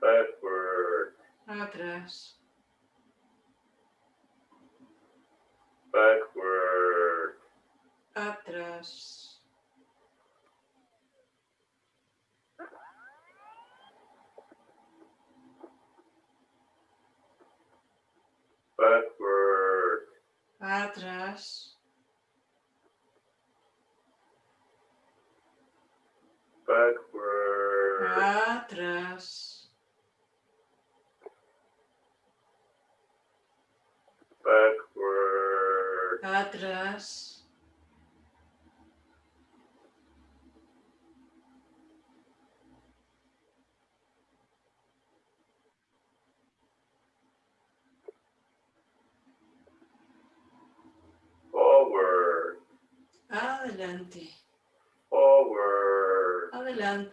Backward. Atrás. Backward. Atrás.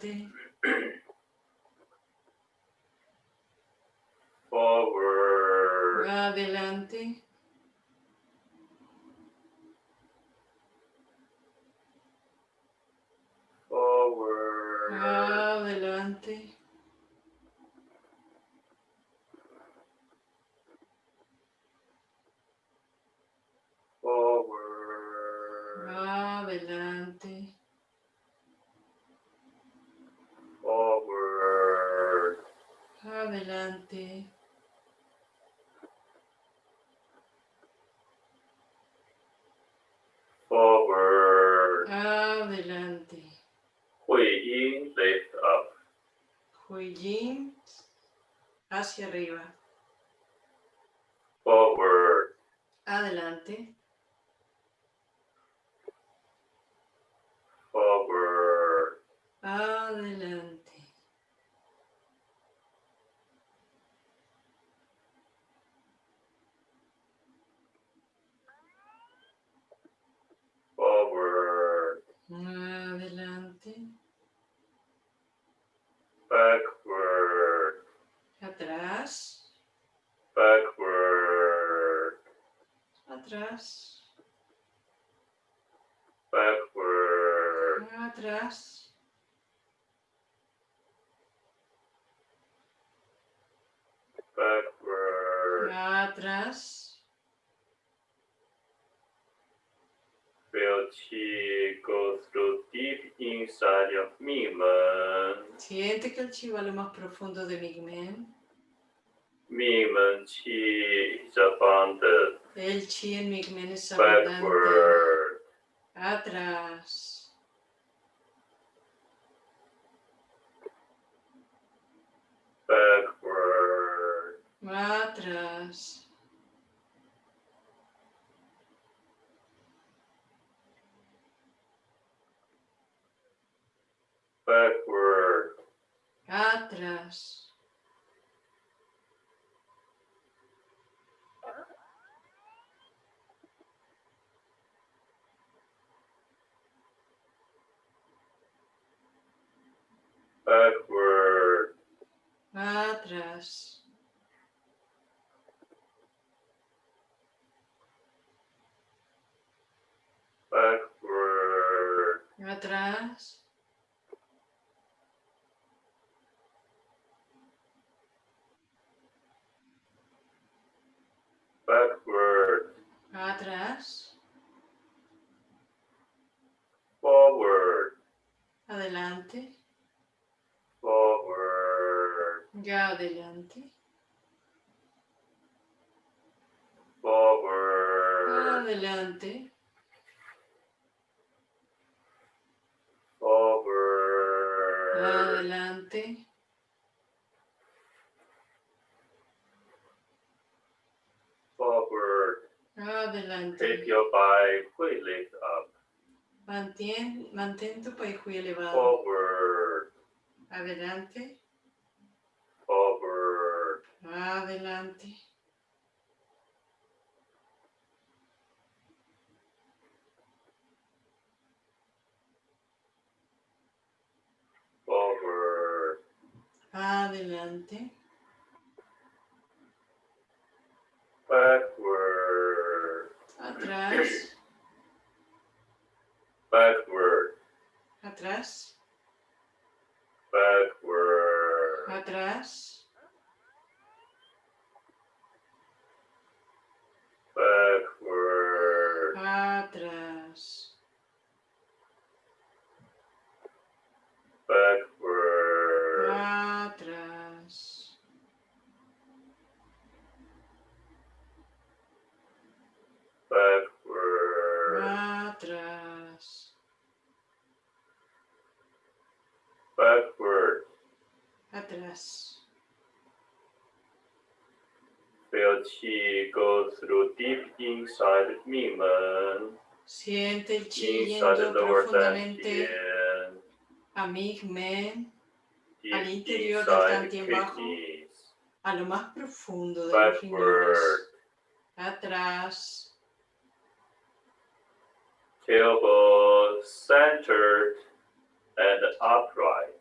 Dutty. Hacia arriba. Forward. Adelante. Forward. Adelante. Forward. Adelante. Backward. Atrás. Backward. Atrás. Backward. Atrás. Backward. Atrás. Feel chi go through deep inside your Mingmen. Siente que el chi va a lo más profundo de Migmen. Mingmen chi is abundant. El chi en Migmen es abundante. Backward. Atrás. Backward. Atrás. us adelante. Forward. Adelante. Forward. Adelante. Forward. Adelante. your Bai Hui lift up. Mantén, mantén tu paihui elevado. Forward. Adelante. Adelante. Forward. Adelante. Backward. Atrás. Backward. Atrás. Backward. Atrás. Backward. Atrás. Backward. Atrás. Backward. Atrás. Backward. Atrás. Feel qi go through deep inside Mingmen, Siente el chi inside yendo profundamente a Migmen, al deep interior del dantian bajo. a lo más profundo de los riñones. Atrás. Tailbone centered and upright.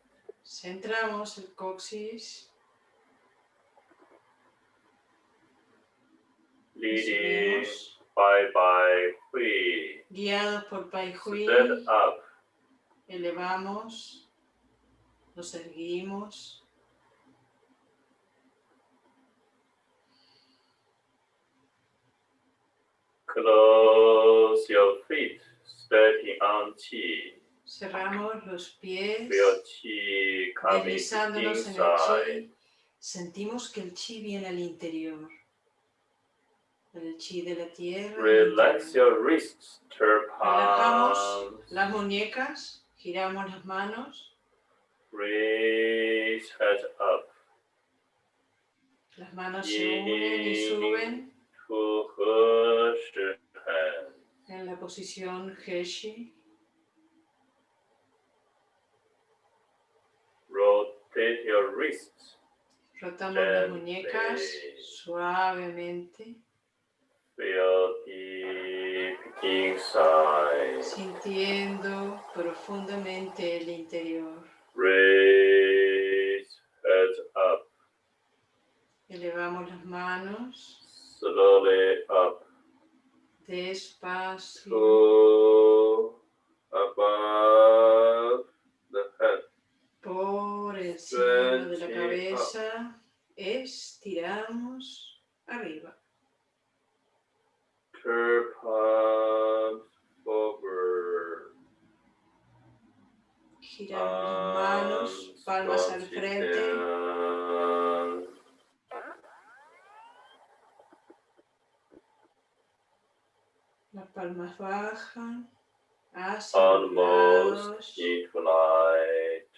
Centramos el coxis. Leading by by Hui. guiados por Pai Hui, up. elevamos, nos erguimos, Close your feet, stepping on Qi. cerramos los pies, deslizándonos en el chi. Sentimos que el chi viene al interior. El chi de la tierra. Relax your wrists, turn Relajamos las muñecas, giramos las manos, raise head up las manos se unen y suben en la posición Heshi. Rotate your wrists, Rotamos las muñecas suavemente. Sintiendo profundamente el interior. Raise head up, Elevamos las manos slowly up despacio to above the head. por encima de la cabeza. Estiramos arriba. Palms forward. Giramos las manos, palmas al frente. Las palmas bajan Almost.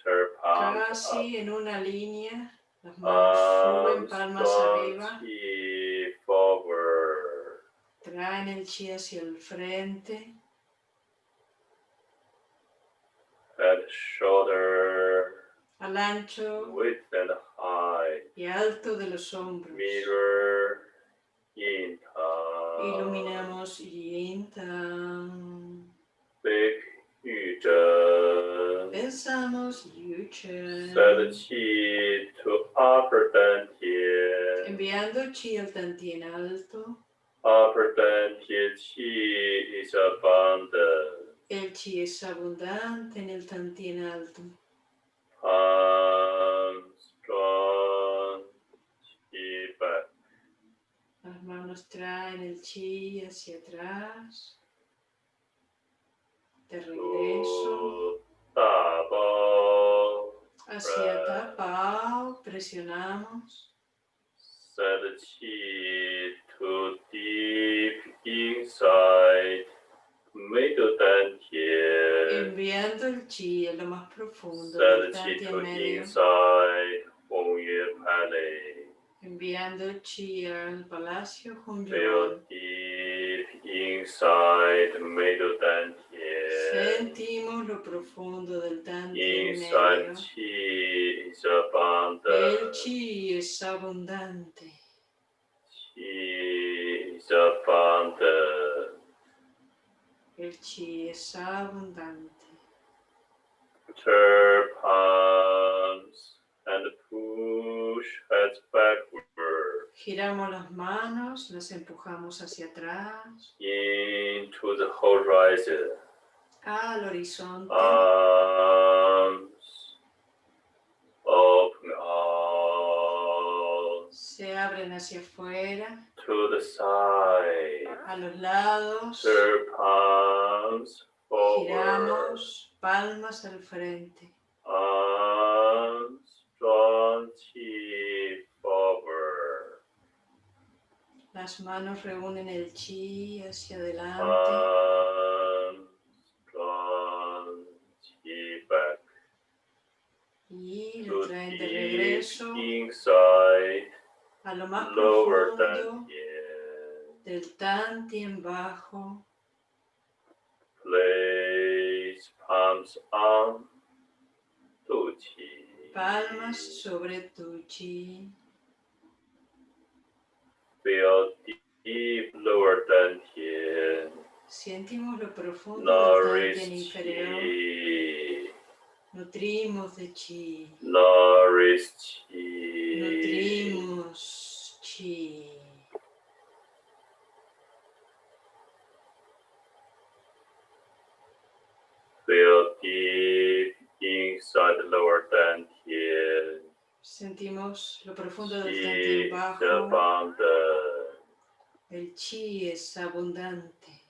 Turn palms up. casi en una línea. Las manos suben, palmas arriba. Traen el chi hacia el frente. Head, shoulder, Al ancho width and height. y alto de los hombros. Mirror, yin tang. Iluminamos Yin Tang. Big yu zhen. Pensamos Yu Chen. Send qi to upper dantian. Enviando chi al Tantien alto. El chi es abundante en el Tantien alto. Las manos manos traen el chi hacia atrás. De regreso. Hacia tapao, presionamos. Send chi to deep inside. Middle dantian. Enviando el chi a lo más profundo del dantian medio. Inside, Enviando el chi al palacio Feel deep inside middle dantian. Sentimos lo profundo del dantian Inside medio. chi is abundant. El chi es abundante. Chi is abundant. El chi es abundante. Turn palms and push heads backward Giramos las manos, las empujamos hacia atrás, into the horizon. Al horizonte. Arms open out Se abren hacia afuera, to the side. a los lados. Turn palms forward. Giramos palmas al frente. Arms strong chi forward. Las manos reúnen el chi hacia adelante. Arms strong chi back. Y To lo traen de regreso inside, a lo más lower profundo dantian. del tantien bajo. Place palms on to chi. Palmas sobre tu chi. Feel deep lower dantian. Sentimos lo profundo del tantien inferior. Nutrimos de chi. Nourish chi. Nutrimos chi. Feel deep inside the lower dantian. Sentimos lo profundo del is bajo. abundant. El chi es abundante.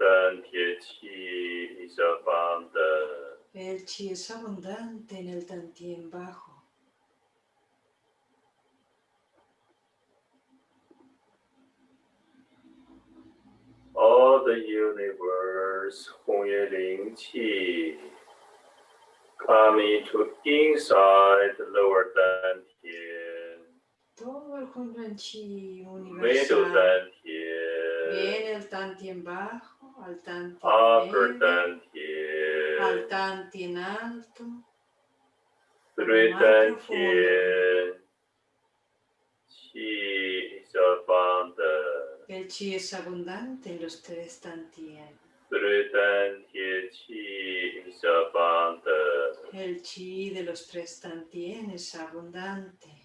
abundant is abundant. El chi es abundante en el tantien bajo. All the universe, Hongye Ling Qi, coming to inside the lower dantian. Todo el Hongye Qi universal. Viene el tantien bajo. Al tantien upper medio, al dantian, tantien alto, dantian. Chi is abundant. el chi es abundante en los tres tantien. Three dantian chi is abundant. El chi de los tres tantien es abundante.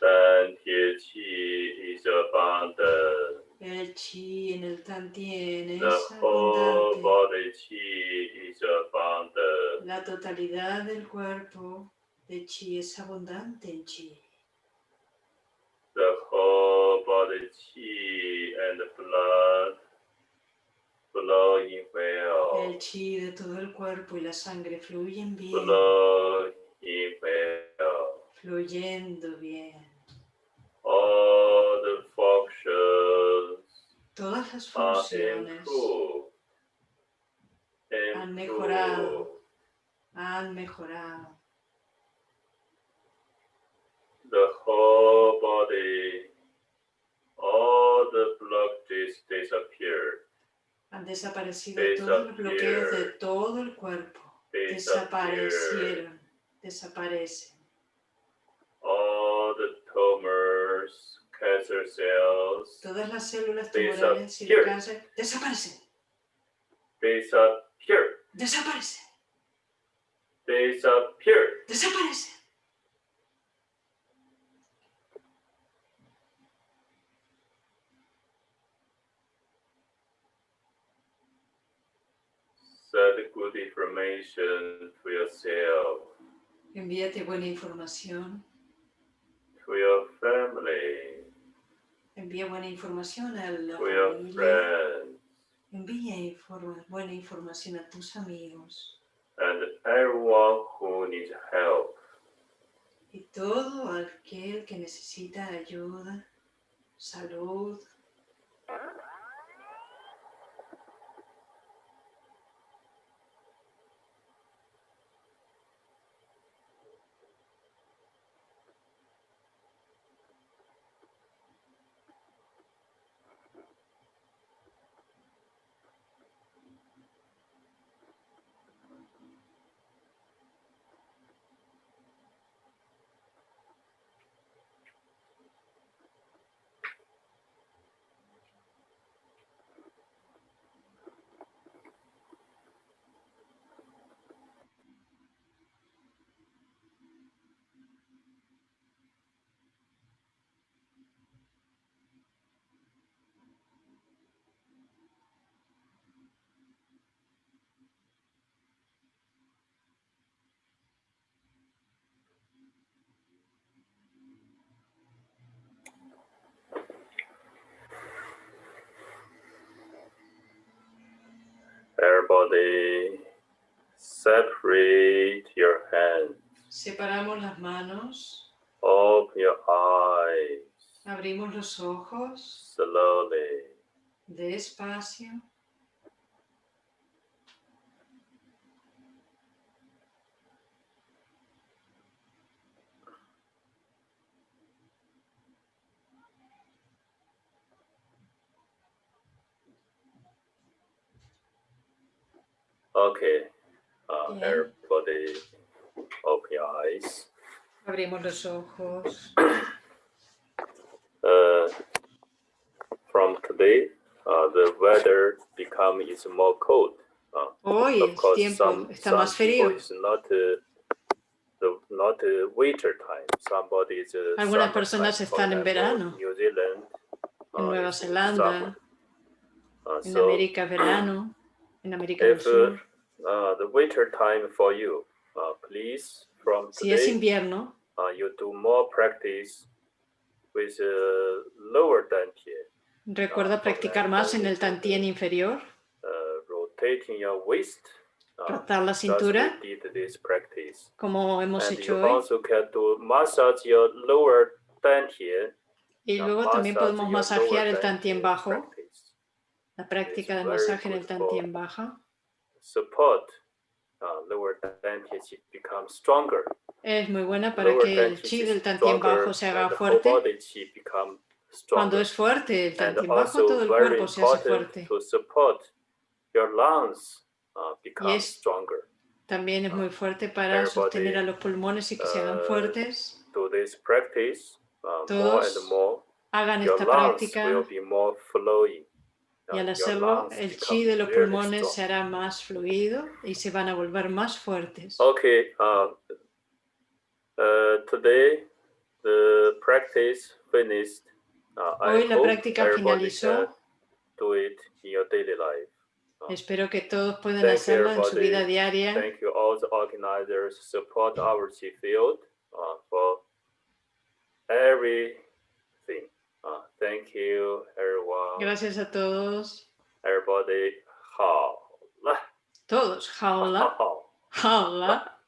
Dantian chi is abundant. El chi en el tantien The es whole abundante. body chi is abundant. La totalidad del cuerpo de chi es abundante en chi. The whole body chi and blood flowing well. El chi de todo el cuerpo y la sangre fluyen bien, Flowing well. fluyendo bien. All the functions Todas las funciones improved. Han mejorado. han mejorado. The whole body, all the blockages disappeared. Han desaparecido todos los bloqueos de todo el cuerpo. Disappeared. Desaparecieron. Desaparecen. Tumors, cancer cells Todas las células Disappear. tumorales y de cáncer desaparecen. disappeared. Desaparecen. Disappeared. Desaparecen. Set good information to yourself. Envíate buena información. To your family. Envía buena información a la To your familia. friends. Envía informa- buena información a tus amigos. And everyone who needs help. Y todo aquel que necesita ayuda, salud, Separate your hands. separamos las manos, Open your eyes abrimos los ojos, slowly. despacio. Okay. Uh, Bien. everybody open your eyes. Abrimos los ojos. Uh, from today, uh, the weather become is more cold. Uh, Hoy of course, tiempo some, está some más frío. is not uh, the not uh, winter time. Somebody is uh, Algunas personas. Están en verano. New Zealand. En uh, Nueva Zelanda. Uh, en so América verano, en América del Sur. Uh, the winter time for you, uh, please from Si es today invierno, uh, you do more practice with uh, lower dantian, recuerda practicar más en el tantien inferior, uh, rotating your waist. Uh, rotar la cintura, we did this practice. como hemos And hecho you hoy. also can do massage your lower dantian. Y uh, luego también podemos masajear el tantien bajo, la práctica de masaje en el tantien baja. Support uh, lower dantian become stronger. Es muy buena para Lower que el chi del tantien bajo se haga and the whole fuerte. body chi become Cuando es fuerte el tantien bajo, todo el cuerpo se hace fuerte. to support your lungs uh, become es stronger. También es muy fuerte para Everybody, sostener a los pulmones y que se hagan uh, fuertes. Do this practice uh, more Todos and more. Hagan Your esta lungs práctica will be more flowing. Y al hacerlo el chi de los pulmones se strong. hará más fluido y se van a volver más fuertes. Okay. Uh, uh, today the practice finished. Uh, I Hoy la hope práctica finalizó. Do it in your daily life. Espero que todos puedan Thank hacerlo en su vida diaria. Thank you all the organizers support our Chi field uh, for everything. Uh, thank you everyone. Gracias a todos. Everybody. 好了， Todos. Jaula. 好。 Jaula.